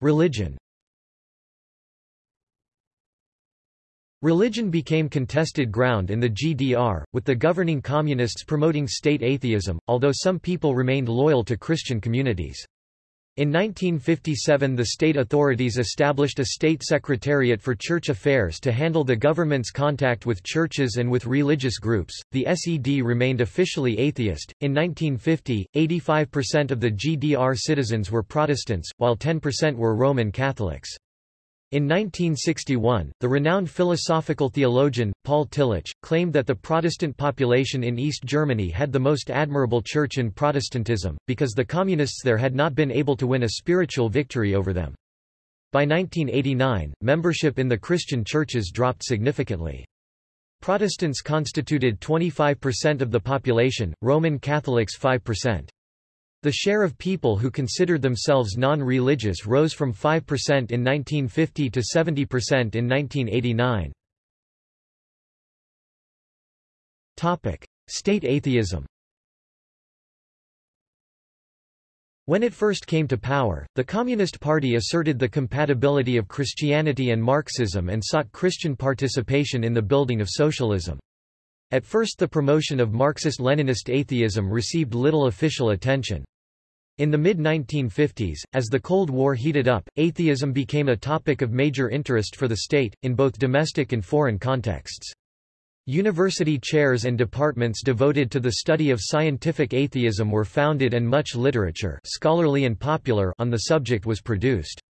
S1: Religion Religion became contested ground in the GDR, with the governing communists promoting state atheism, although some people remained loyal to Christian communities. In 1957 the state authorities established a state secretariat for church affairs to handle the government's contact with churches and with religious groups. The SED remained officially atheist. In 1950, 85% of the GDR citizens were Protestants, while 10% were Roman Catholics. In 1961, the renowned philosophical theologian, Paul Tillich, claimed that the Protestant population in East Germany had the most admirable church in Protestantism, because the Communists there had not been able to win a spiritual victory over them. By 1989, membership in the Christian churches dropped significantly. Protestants constituted 25% of the population, Roman Catholics 5%. The share of people who considered themselves non-religious rose from 5% in 1950 to 70% in 1989. Topic: State atheism. When it first came to power, the Communist Party asserted the compatibility of Christianity and Marxism and sought Christian participation in the building of socialism. At first the promotion of Marxist-Leninist atheism received little official attention. In the mid-1950s, as the Cold War heated up, atheism became a topic of major interest for the state, in both domestic and foreign contexts. University chairs and departments devoted to the study of scientific atheism were founded and much literature scholarly and popular on the subject was produced.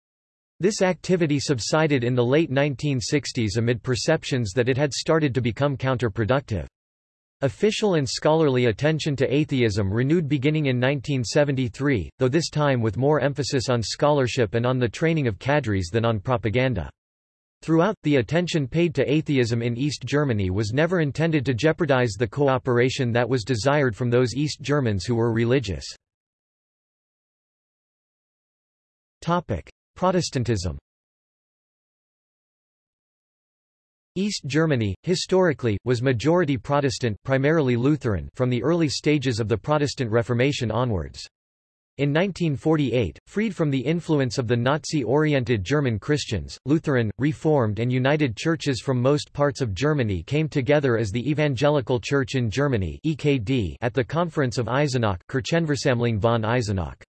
S1: This activity subsided in the late 1960s amid perceptions that it had started to become counterproductive. Official and scholarly attention to atheism renewed beginning in 1973, though this time with more emphasis on scholarship and on the training of cadres than on propaganda. Throughout, the attention paid to atheism in East Germany was never intended to jeopardize the cooperation that was desired from those East Germans who were religious. Protestantism East Germany, historically, was majority Protestant primarily Lutheran from the early stages of the Protestant Reformation onwards. In 1948, freed from the influence of the Nazi-oriented German Christians, Lutheran, Reformed and United churches from most parts of Germany came together as the Evangelical Church in Germany at the Conference of Eisenach von Eisenach.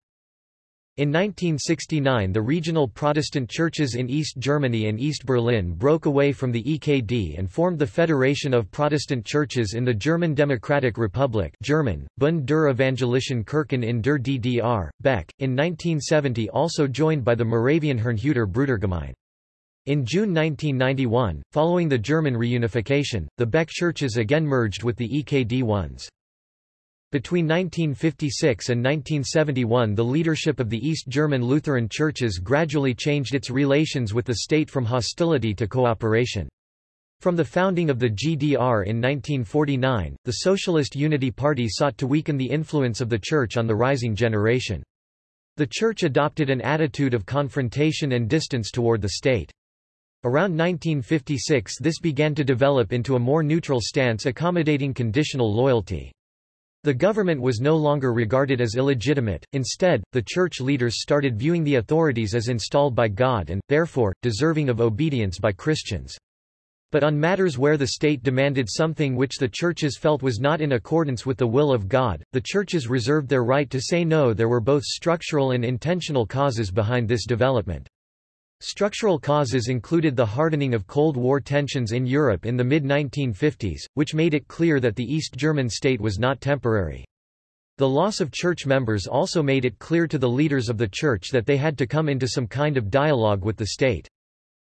S1: In 1969 the regional Protestant churches in East Germany and East Berlin broke away from the EKD and formed the Federation of Protestant Churches in the German Democratic Republic German, Bund der Evangelischen Kirchen in der DDR, Beck, in 1970 also joined by the Moravian Herrnhuter Brudergemeine. In June 1991, following the German reunification, the Beck churches again merged with the EKD ones. Between 1956 and 1971 the leadership of the East German Lutheran churches gradually changed its relations with the state from hostility to cooperation. From the founding of the GDR in 1949, the Socialist Unity Party sought to weaken the influence of the Church on the rising generation. The Church adopted an attitude of confrontation and distance toward the state. Around 1956 this began to develop into a more neutral stance accommodating conditional loyalty. The government was no longer regarded as illegitimate, instead, the church leaders started viewing the authorities as installed by God and, therefore, deserving of obedience by Christians. But on matters where the state demanded something which the churches felt was not in accordance with the will of God, the churches reserved their right to say no there were both structural and intentional causes behind this development. Structural causes included the hardening of Cold War tensions in Europe in the mid-1950s, which made it clear that the East German state was not temporary. The loss of church members also made it clear to the leaders of the church that they had to come into some kind of dialogue with the state.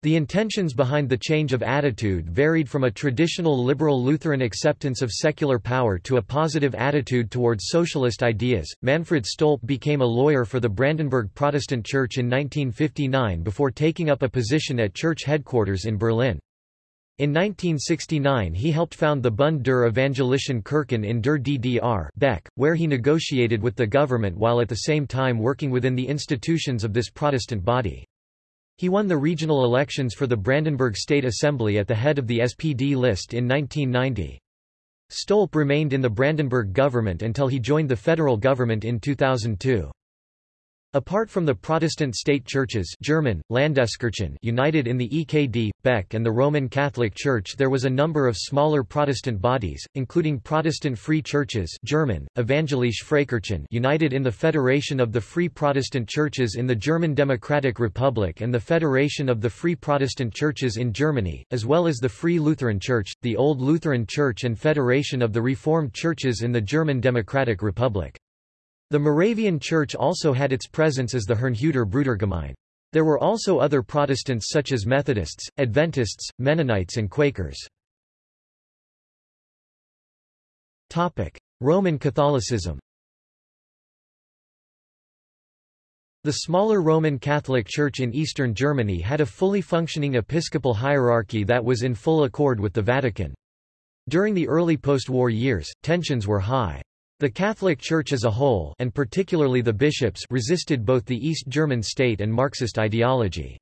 S1: The intentions behind the change of attitude varied from a traditional liberal Lutheran acceptance of secular power to a positive attitude towards socialist ideas. Manfred Stolpe became a lawyer for the Brandenburg Protestant Church in 1959 before taking up a position at church headquarters in Berlin. In 1969 he helped found the Bund der Evangelischen Kirchen in der DDR Beck, where he negotiated with the government while at the same time working within the institutions of this Protestant body. He won the regional elections for the Brandenburg State Assembly at the head of the SPD list in 1990. Stolpe remained in the Brandenburg government until he joined the federal government in 2002. Apart from the Protestant state churches German, Landeskirchen united in the EKD, Beck and the Roman Catholic Church there was a number of smaller Protestant bodies, including Protestant Free Churches German, Evangelische Freikirchen united in the Federation of the Free Protestant Churches in the German Democratic Republic and the Federation of the Free Protestant Churches in Germany, as well as the Free Lutheran Church, the Old Lutheran Church and Federation of the Reformed Churches in the German Democratic Republic. The Moravian Church also had its presence as the Herrnhuter Brudergemeine. There were also other Protestants such as Methodists, Adventists, Mennonites and Quakers. Roman Catholicism The smaller Roman Catholic Church in eastern Germany had a fully functioning episcopal hierarchy that was in full accord with the Vatican. During the early post-war years, tensions were high. The Catholic Church as a whole and particularly the bishops resisted both the East German state and Marxist ideology.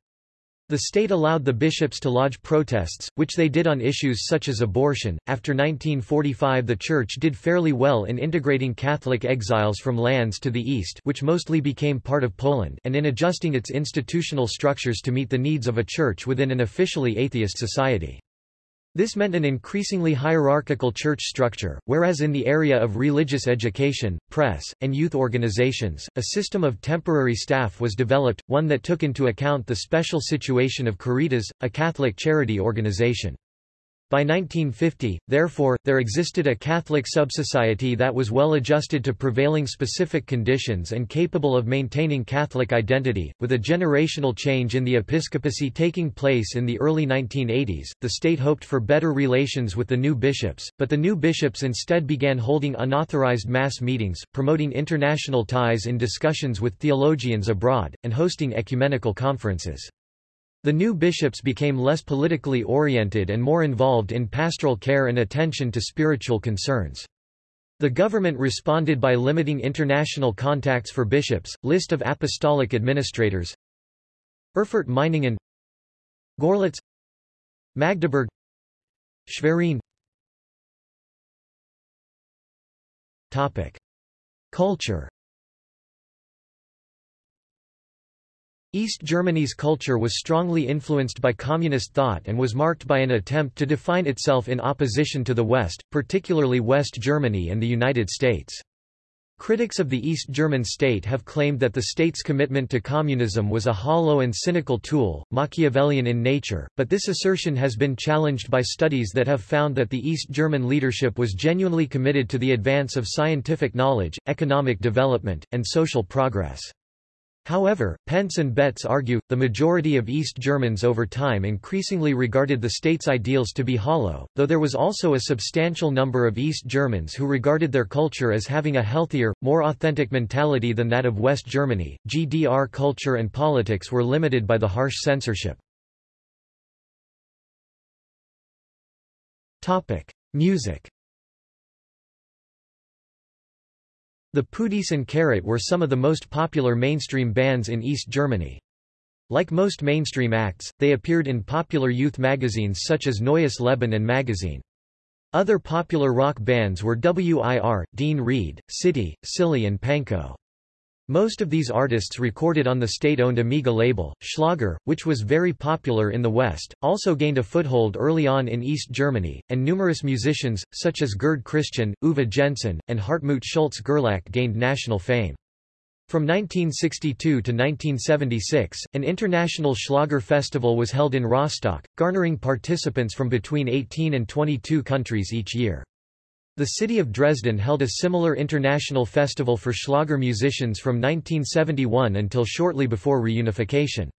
S1: The state allowed the bishops to lodge protests, which they did on issues such as abortion. After 1945, the Church did fairly well in integrating Catholic exiles from lands to the east, which mostly became part of Poland, and in adjusting its institutional structures to meet the needs of a church within an officially atheist society. This meant an increasingly hierarchical church structure, whereas in the area of religious education, press, and youth organizations, a system of temporary staff was developed, one that took into account the special situation of Caritas, a Catholic charity organization. By 1950, therefore, there existed a Catholic subsociety that was well adjusted to prevailing specific conditions and capable of maintaining Catholic identity. With a generational change in the episcopacy taking place in the early 1980s, the state hoped for better relations with the new bishops, but the new bishops instead began holding unauthorized mass meetings, promoting international ties in discussions with theologians abroad, and hosting ecumenical conferences. The new bishops became less politically oriented and more involved in pastoral care and attention to spiritual concerns. The government responded by limiting international contacts for bishops. List of apostolic administrators Erfurt Meiningen Gorlitz Magdeburg Schwerin Topic. Culture East Germany's culture was strongly influenced by communist thought and was marked by an attempt to define itself in opposition to the West, particularly West Germany and the United States. Critics of the East German state have claimed that the state's commitment to communism was a hollow and cynical tool, Machiavellian in nature, but this assertion has been challenged by studies that have found that the East German leadership was genuinely committed to the advance of scientific knowledge, economic development, and social progress. However, Pence and Betts argue, the majority of East Germans over time increasingly regarded the state's ideals to be hollow, though there was also a substantial number of East Germans who regarded their culture as having a healthier, more authentic mentality than that of West Germany. GDR culture and politics were limited by the harsh censorship. Topic. Music The Puhdys and Karat were some of the most popular mainstream bands in East Germany. Like most mainstream acts, they appeared in popular youth magazines such as Neues Leben and Magazine. Other popular rock bands were WIR, Dean Reed, City, Silly and Pankow. Most of these artists recorded on the state-owned Amiga label. Schlager, which was very popular in the West, also gained a foothold early on in East Germany, and numerous musicians, such as Gerd Christian, Uwe Jensen, and Hartmut Schulze-Gerlach gained national fame. From 1962 to 1976, an international Schlager festival was held in Rostock, garnering participants from between 18 and 22 countries each year. The city of Dresden held a similar international festival for Schlager musicians from 1971 until shortly before reunification.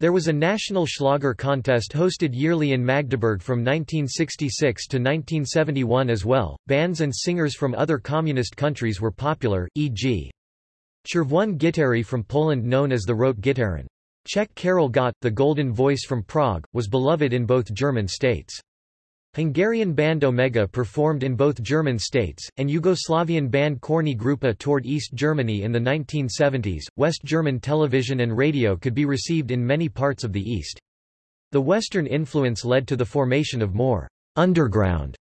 S1: There was a national Schlager contest hosted yearly in Magdeburg from 1966 to 1971 as well. Bands and singers from other communist countries were popular, e.g. Czerwone Gitary from Poland known as the Rote Gitarren. Czech Karel Gott, the Golden Voice from Prague, was beloved in both German states. Hungarian band Omega performed in both German states, and Yugoslavian band Korny Grupa toured East Germany in the 1970s. West German television and radio could be received in many parts of the East. The Western influence led to the formation of more underground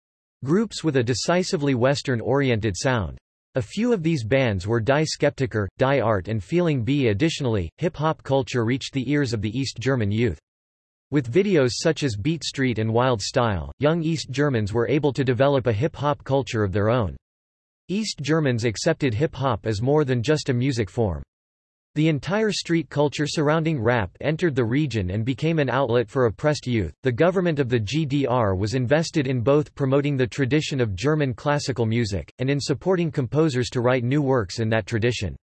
S1: groups with a decisively Western-oriented sound. A few of these bands were Die Skeptiker, Die Art and Feeling B. Additionally, hip-hop culture reached the ears of the East German youth. With videos such as Beat Street and Wild Style, young East Germans were able to develop a hip-hop culture of their own. East Germans accepted hip-hop as more than just a music form. The entire street culture surrounding rap entered the region and became an outlet for oppressed youth. The government of the GDR was invested in both promoting the tradition of German classical music, and in supporting composers to write new works in that tradition.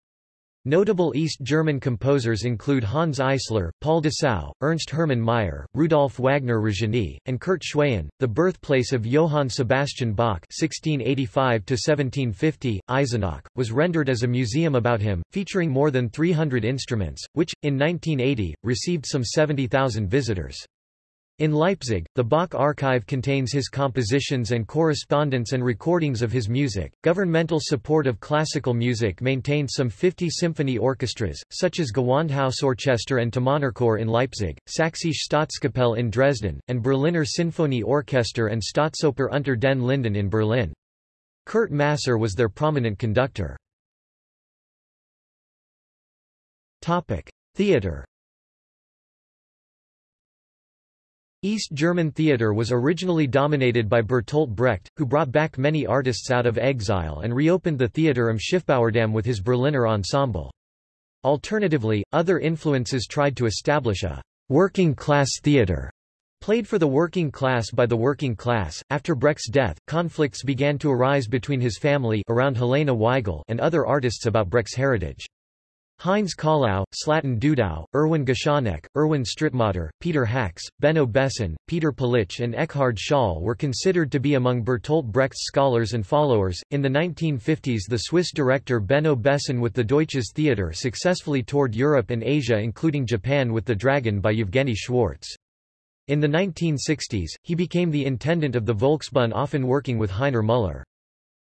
S1: Notable East German composers include Hanns Eisler, Paul Dessau, Ernst Hermann Meyer, Rudolf Wagner-Régeny, and Kurt Schwaen. The birthplace of Johann Sebastian Bach (1685–1750), Eisenach, was rendered as a museum about him, featuring more than 300 instruments, which, in 1980, received some 70,000 visitors. In Leipzig, the Bach archive contains his compositions and correspondence and recordings of his music. Governmental support of classical music maintained some 50 symphony orchestras, such as Gewandhausorchester and Thomanerchor in Leipzig, Sächsische Staatskapelle in Dresden, and Berliner Sinfonieorchester and Staatsoper unter den Linden in Berlin. Kurt Masur was their prominent conductor. Topic: Theatre East German theatre was originally dominated by Bertolt Brecht, who brought back many artists out of exile and reopened the Theater am Schiffbauerdamm with his Berliner ensemble. Alternatively, other influences tried to establish a working-class theatre played for the working class by the working class. After Brecht's death, conflicts began to arise between his family around Helene Weigel and other artists about Brecht's heritage. Heinz Kahlau, Slatan Dudow, Erwin Geschonneck, Erwin Strittmatter, Peter Hacks, Benno Besson, Peter Palitsch, and Eckhard Schall were considered to be among Bertolt Brecht's scholars and followers. In the 1950s, the Swiss director Benno Besson with the Deutsches Theater successfully toured Europe and Asia, including Japan with The Dragon by Evgeny Schwartz. In the 1960s, he became the intendant of the Volksbühne, often working with Heiner Müller.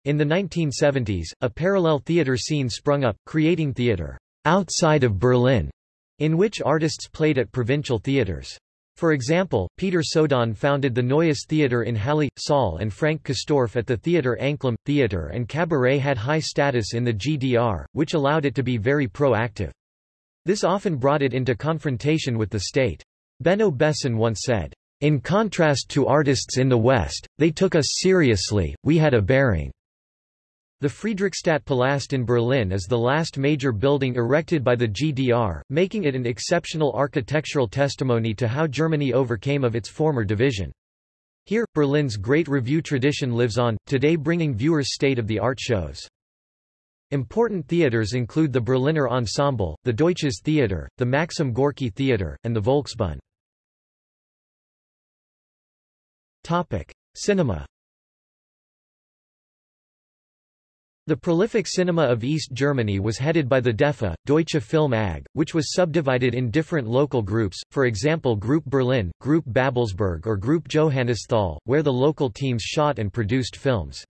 S1: In the 1970s, a parallel theater scene sprung up, creating theater outside of Berlin, in which artists played at provincial theaters. For example, Peter Sodann founded the Neues Theater in Halle, Saal and Frank Castorf at the Theater Anklam. Theater and cabaret had high status in the GDR, which allowed it to be very proactive. This often brought it into confrontation with the state. Benno Besson once said, In contrast to artists in the West, they took us seriously, we had a bearing. The Friedrichstadt Friedrichstadtpalast in Berlin is the last major building erected by the GDR, making it an exceptional architectural testimony to how Germany overcame of its former division. Here, Berlin's great revue tradition lives on, today bringing viewers state-of-the-art shows. Important theaters include the Berliner Ensemble, the Deutsches Theater, the Maxim Gorki Theater, and the Volksbühne. Cinema The prolific cinema of East Germany was headed by the DEFA, Deutsche Film AG, which was subdivided in different local groups, for example Group Berlin, Group Babelsberg or Group Johannisthal, where the local teams shot and produced films.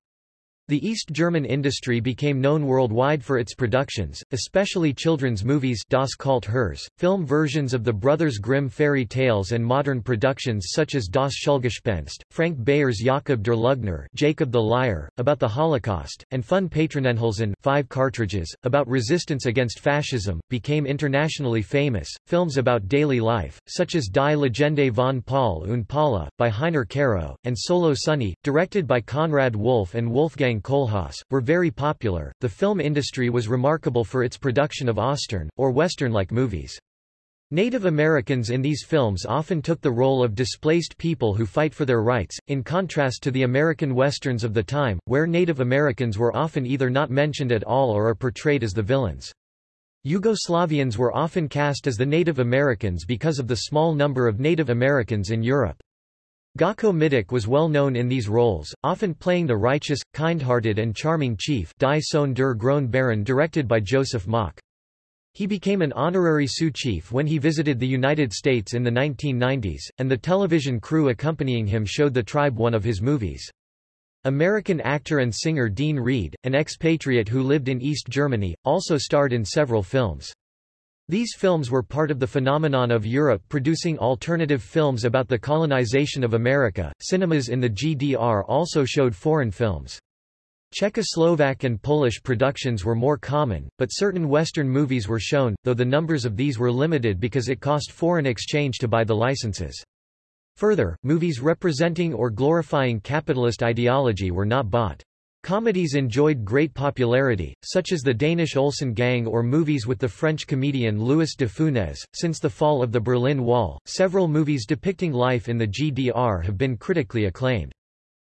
S1: The East German industry became known worldwide for its productions, especially children's movies Das Kalt Herz, film versions of the Brothers Grimm fairy tales and modern productions such as Das Schulgespenst, Frank Bayer's Jakob der Lügner Jacob the Liar, about the Holocaust, and Fünf Patronenhülsen five cartridges, about resistance against fascism, became internationally famous. Films about daily life, such as Die Legende von Paul und Paula, by Heiner Carow, and Solo Sunny, directed by Konrad Wolf and Wolfgang Kohlhaase, were very popular. The film industry was remarkable for its production of Ostern, or Western-like movies. Native Americans in these films often took the role of displaced people who fight for their rights, in contrast to the American westerns of the time, where Native Americans were often either not mentioned at all or are portrayed as the villains. Yugoslavians were often cast as the Native Americans because of the small number of Native Americans in Europe. Gojko Mitić was well known in these roles, often playing the righteous, kind-hearted and charming chief Die Sohn der Baron directed by Joseph Mock. He became an honorary Sioux chief when he visited the United States in the 1990s, and the television crew accompanying him showed the tribe one of his movies. American actor and singer Dean Reed, an expatriate who lived in East Germany, also starred in several films. These films were part of the phenomenon of Europe producing alternative films about the colonization of America. Cinemas in the GDR also showed foreign films. Czechoslovak and Polish productions were more common, but certain Western movies were shown, though the numbers of these were limited because it cost foreign exchange to buy the licenses. Further, movies representing or glorifying capitalist ideology were not bought. Comedies enjoyed great popularity, such as the Danish Olsen Gang or movies with the French comedian Louis de Funès. Since the fall of the Berlin Wall, several movies depicting life in the GDR have been critically acclaimed.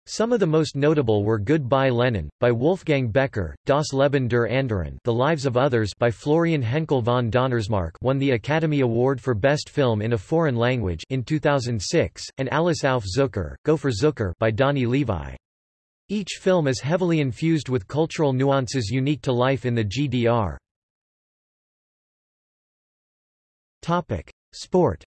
S1: Some of the most notable were Goodbye Lenin, by Wolfgang Becker, Das Leben der Anderen The Lives of Others by Florian Henckel von Donnersmarck won the Academy Award for Best Film in a Foreign Language in 2006, and Alles auf Zucker, Go for Zucker by Dani Levy. Each film is heavily infused with cultural nuances unique to life in the GDR. Sport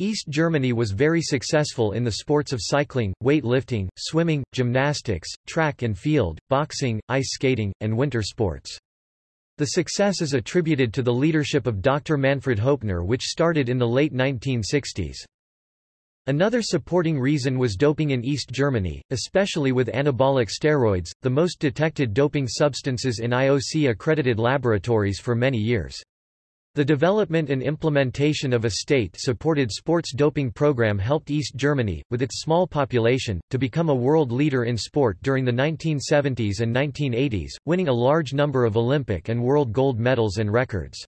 S1: East Germany was very successful in the sports of cycling, weightlifting, swimming, gymnastics, track and field, boxing, ice skating, and winter sports. The success is attributed to the leadership of Dr. Manfred Höppner which started in the late 1960s. Another supporting reason was doping in East Germany, especially with anabolic steroids, the most detected doping substances in IOC-accredited laboratories for many years. The development and implementation of a state-supported sports doping program helped East Germany, with its small population, to become a world leader in sport during the 1970s and 1980s, winning a large number of Olympic and world gold medals and records.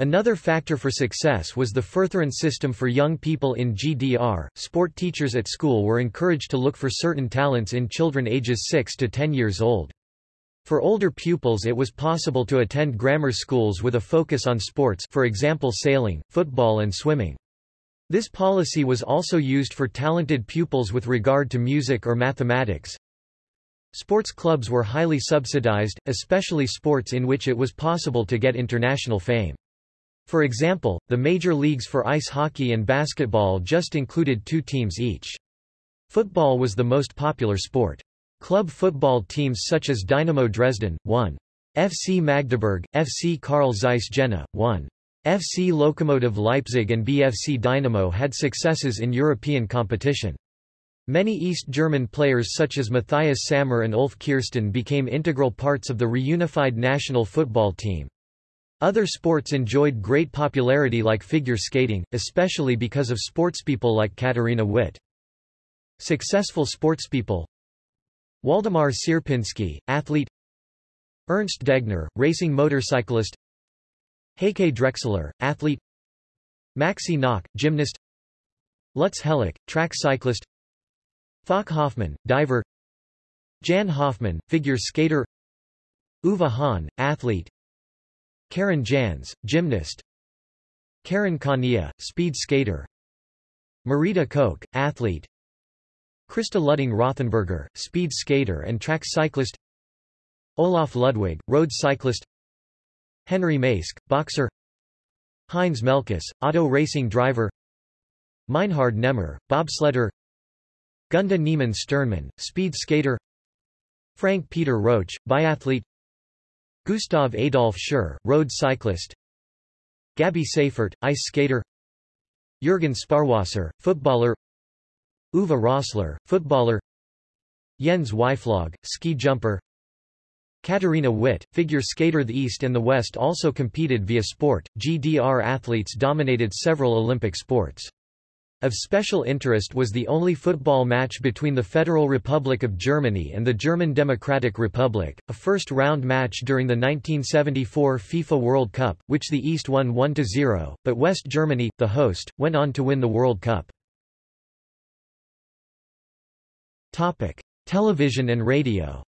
S1: Another factor for success was the Förderer system for young people in GDR. Sport teachers at school were encouraged to look for certain talents in children ages 6 to 10 years old. For older pupils it was possible to attend grammar schools with a focus on sports for example sailing, football and swimming. This policy was also used for talented pupils with regard to music or mathematics. Sports clubs were highly subsidized, especially sports in which it was possible to get international fame. For example, the major leagues for ice hockey and basketball just included two teams each. Football was the most popular sport. Club football teams such as Dynamo Dresden, 1. FC Magdeburg, FC Karl Zeiss Jena, 1. FC Lokomotiv Leipzig and BFC Dynamo had successes in European competition. Many East German players such as Matthias Sammer and Ulf Kirsten became integral parts of the reunified national football team. Other sports enjoyed great popularity like figure skating, especially because of sportspeople like Katharina Witt. Successful sportspeople Waldemar Cierpinski, athlete Ernst Degner, racing motorcyclist Heike Drechsler, athlete Maxi Gnauck, gymnast Lutz Hellick, track cyclist Falk Hoffmann, diver Jan Hoffmann, figure skater Uwe Hohn, athlete Karin Janz, gymnast. Karin Kania, speed skater. Marita Koch, athlete. Christa Luding Rothenburger, speed skater and track cyclist. Olaf Ludwig, road cyclist. Henry Maske, boxer. Heinz Melkus, auto racing driver. Meinhard Nehmer, bobsledder. Gunda Niemann Stirnemann, speed skater. Frank Peter Roetsch, biathlete Gustav Adolf Schur, road cyclist. Gabby Seyfert, ice skater. Jürgen Sparwasser, footballer. Uwe Rösler, footballer. Jens Weißflog, ski jumper. Katharina Witt, figure skater The East and the West also competed via sport, GDR athletes dominated several Olympic sports. Of special interest was the only football match between the Federal Republic of Germany and the German Democratic Republic, a first-round match during the 1974 FIFA World Cup, which the East won 1-0, but West Germany, the host, went on to win the World Cup. Television and radio.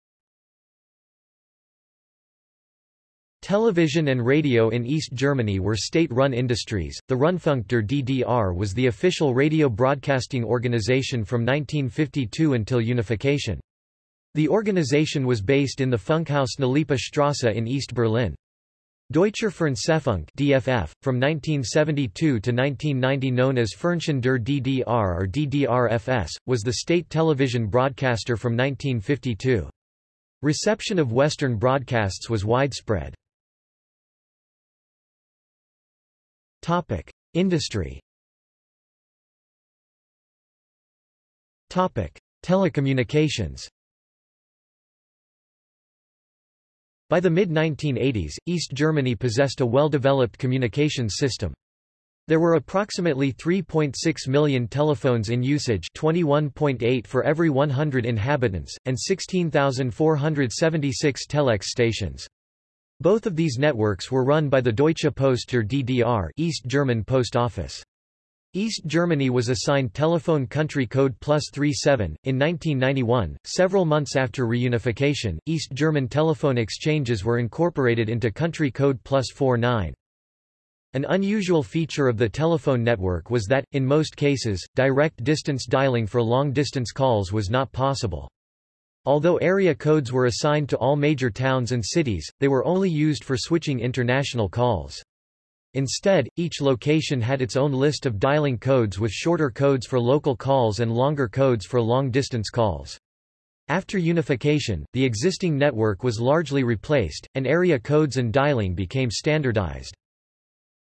S1: Television and radio in East Germany were state-run industries. The Rundfunk der DDR was the official radio broadcasting organization from 1952 until unification. The organization was based in the Funkhaus Nalepa Strasse in East Berlin. Deutscher Fernsehfunk DFF, from 1972 to 1990 known as Fernsehen der DDR or DDR-FS, was the state television broadcaster from 1952. Reception of Western broadcasts was widespread. Industry Topic: Telecommunications By the mid-1980s, East Germany possessed a well-developed communications system. There were approximately 3.6 million telephones in usage 21.8 for every 100 inhabitants, and 16,476 telex stations. Both of these networks were run by the Deutsche Post or DDR East German Post Office. East Germany was assigned telephone country code plus 37. In 1991, several months after reunification, East German telephone exchanges were incorporated into country code plus 49. An unusual feature of the telephone network was that, in most cases, direct distance dialing for long-distance calls was not possible. Although area codes were assigned to all major towns and cities, they were only used for switching international calls. Instead, each location had its own list of dialing codes with shorter codes for local calls and longer codes for long-distance calls. After unification, the existing network was largely replaced, and area codes and dialing became standardized.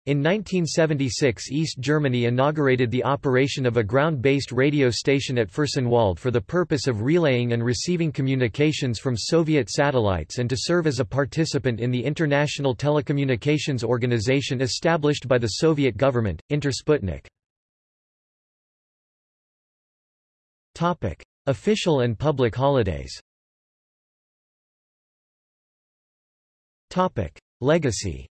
S1: In 1976 East Germany inaugurated the operation of a ground-based radio station at Fürstenwalde for the purpose of relaying and receiving communications from Soviet satellites and to serve as a participant in the International Telecommunications Organization established by the Soviet government, Intersputnik. Official and public holidays Legacy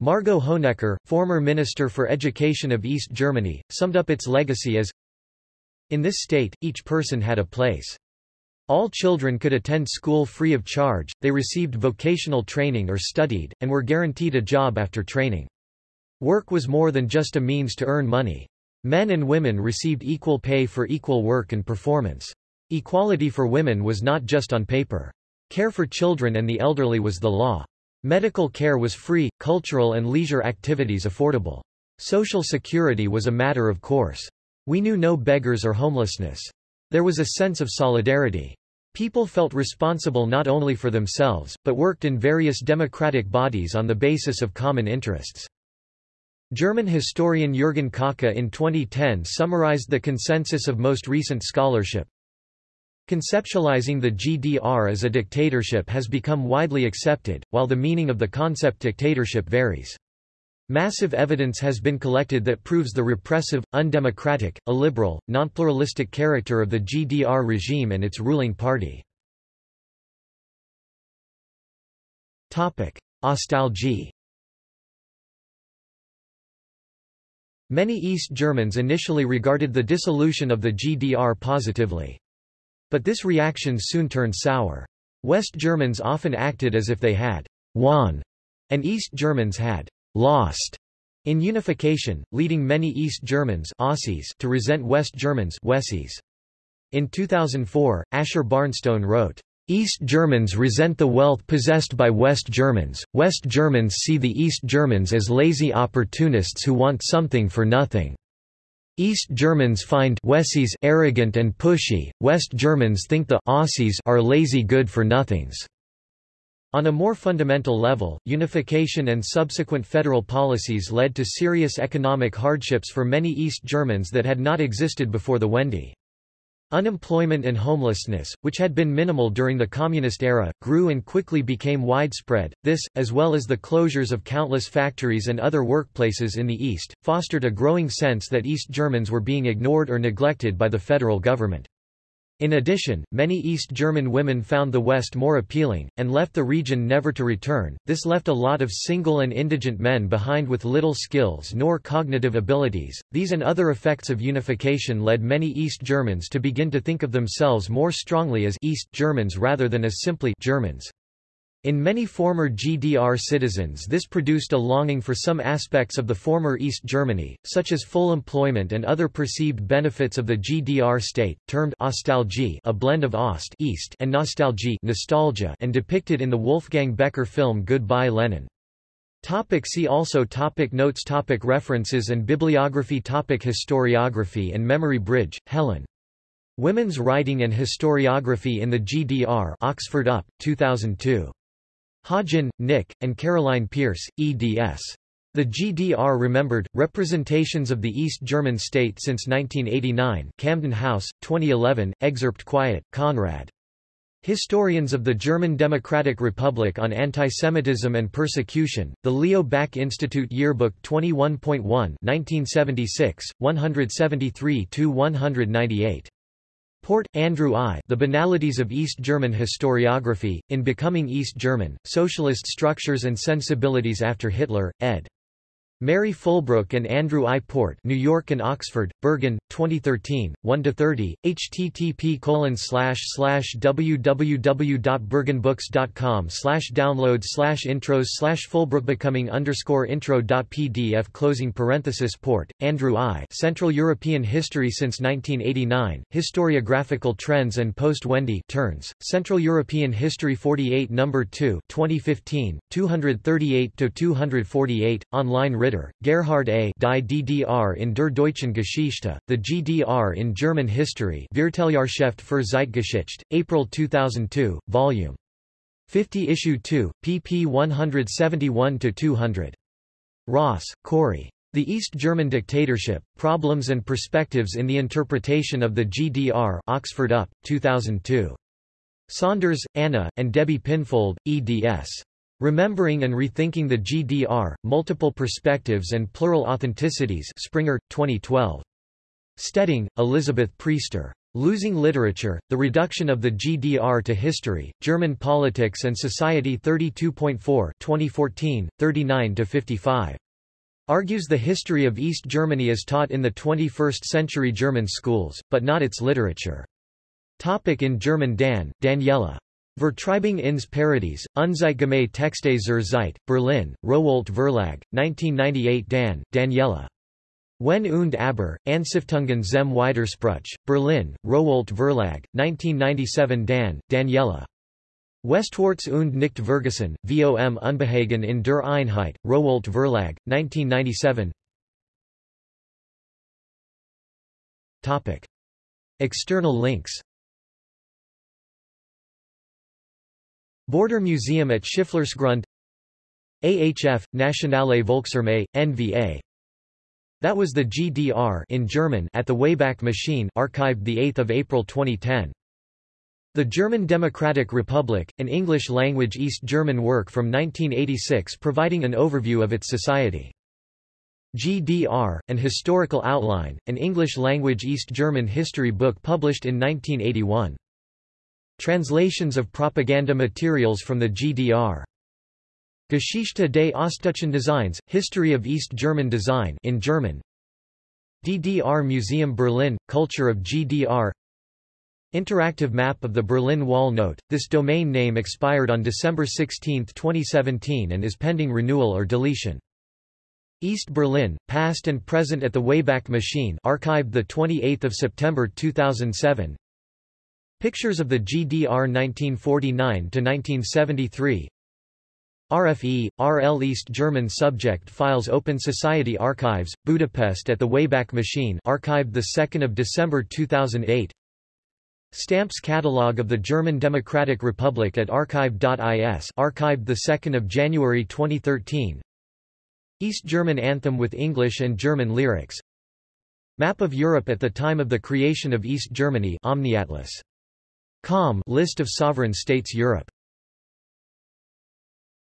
S1: Margot Honecker, former Minister for Education of East Germany, summed up its legacy as In this state, each person had a place. All children could attend school free of charge, they received vocational training or studied, and were guaranteed a job after training. Work was more than just a means to earn money. Men and women received equal pay for equal work and performance. Equality for women was not just on paper. Care for children and the elderly was the law. Medical care was free, cultural and leisure activities affordable. Social security was a matter of course. We knew no beggars or homelessness. There was a sense of solidarity. People felt responsible not only for themselves, but worked in various democratic bodies on the basis of common interests. German historian Jürgen Kocka in 2010 summarized the consensus of most recent scholarship, Conceptualizing the GDR as a dictatorship has become widely accepted, while the meaning of the concept dictatorship varies. Massive evidence has been collected that proves the repressive, undemocratic, illiberal, nonpluralistic character of the GDR regime and its ruling party. Ostalgie Many East Germans initially regarded the dissolution of the GDR positively. But this reaction soon turned sour. West Germans often acted as if they had won, and East Germans had lost in unification, leading many East Germans Ossis to resent West Germans Wessis. In 2004, Asher Barnstone wrote, East Germans resent the wealth possessed by West Germans, West Germans see the East Germans as lazy opportunists who want something for nothing. East Germans find Wessis arrogant and pushy, West Germans think the Ossis are lazy good-for-nothings. On a more fundamental level, unification and subsequent federal policies led to serious economic hardships for many East Germans that had not existed before the Wende. Unemployment and homelessness, which had been minimal during the Communist era, grew and quickly became widespread. This, as well as the closures of countless factories and other workplaces in the East, fostered a growing sense that East Germans were being ignored or neglected by the federal government. In addition, many East German women found the West more appealing, and left the region never to return. This left a lot of single and indigent men behind with little skills nor cognitive abilities. These and other effects of unification led many East Germans to begin to think of themselves more strongly as East Germans rather than as simply Germans. In many former GDR citizens this produced a longing for some aspects of the former East Germany, such as full employment and other perceived benefits of the GDR state, termed Ostalgie a blend of Ost East and Nostalgie nostalgia and depicted in the Wolfgang Becker film Goodbye Lenin. Topic see also topic Notes topic References and bibliography topic Historiography and Memory Bridge, Helen. Women's Writing and Historiography in the GDR Oxford UP, 2002. Hodgin, Nick, and Caroline Pearce, eds. The GDR Remembered, Representations of the East German State since 1989 Camden House, 2011, excerpt Kwiet, Konrad. Historians of the German Democratic Republic on Antisemitism and Persecution, the Leo Baeck Institute Yearbook 21.1 1976, 173–198. Port, Andrew I. The Banalities of East German Historiography, in Becoming East German, Socialist Structures and Sensibilities After Hitler, ed. Mary Fulbrook and Andrew I. Port New York and Oxford, Berghahn, 2013, 1–30, http www.berghahnbooks.com download intros Fulbrook becoming underscore intro.pdf closing parenthesis Port, Andrew I. Central European History since 1989, Historiographical Trends and Post-Wende Turns, Central European History 48 No. 2 2015, 238–248, online Ritter, Gerhard A. Die DDR in der deutschen Geschichte, The GDR in German History Vierteljahrschrift für Zeitgeschichte, April 2002, Vol. 50 Issue 2, pp 171–200. Ross, Corey. The East German Dictatorship, Problems and Perspectives in the Interpretation of the GDR Oxford UP, 2002. Saunders, Anna, and Debbie Pinfold, eds. Remembering and Rethinking the GDR, Multiple Perspectives and Plural Authenticities Springer, 2012. Stedding, Elizabeth Priester. Losing Literature, The Reduction of the GDR to History, German Politics and Society 32.4 2014, 39–55. Argues the history of East Germany is taught in the 21st-century German schools, but not its literature. Topic in German Dahn, Daniela. Vertreibung ins Paradies, Unzeitgemäße Texte zur Zeit, Berlin, Rowohlt Verlag, 1998 Dahn, Daniela. Wenn und aber, Anstiftungen zum Widerspruch, Berlin, Rowohlt Verlag, 1997 Dahn, Daniela. Westwärts und nicht Vergessen, vom Unbehagen in der Einheit, Rowohlt Verlag, 1997 Topic. External links Border Museum at Schifflersgrund AHF, Nationale Volksarmee, NVA That was the GDR in German at the Wayback Machine archived 8 April 2010. The German Democratic Republic, an English-language East German work from 1986 providing an overview of its society. GDR, an historical outline, an English-language East German history book published in 1981. Translations of propaganda materials from the GDR. Geschichte des Ostdeutschen Designs, History of East German Design in German. DDR Museum Berlin, Culture of GDR Interactive map of the Berlin Wall Note, this domain name expired on December 16, 2017 and is pending renewal or deletion. East Berlin, Past and Present at the Wayback Machine archived 28 September 2007 Pictures of the GDR 1949–1973 RFE, RL East German Subject Files Open Society Archives, Budapest at the Wayback Machine archived 2 December 2008 Stamps Catalogue of the German Democratic Republic at archive.is archived 2 January 2013 East German Anthem with English and German lyrics. Map of Europe at the time of the creation of East Germany Omniatlas Com list of sovereign states Europe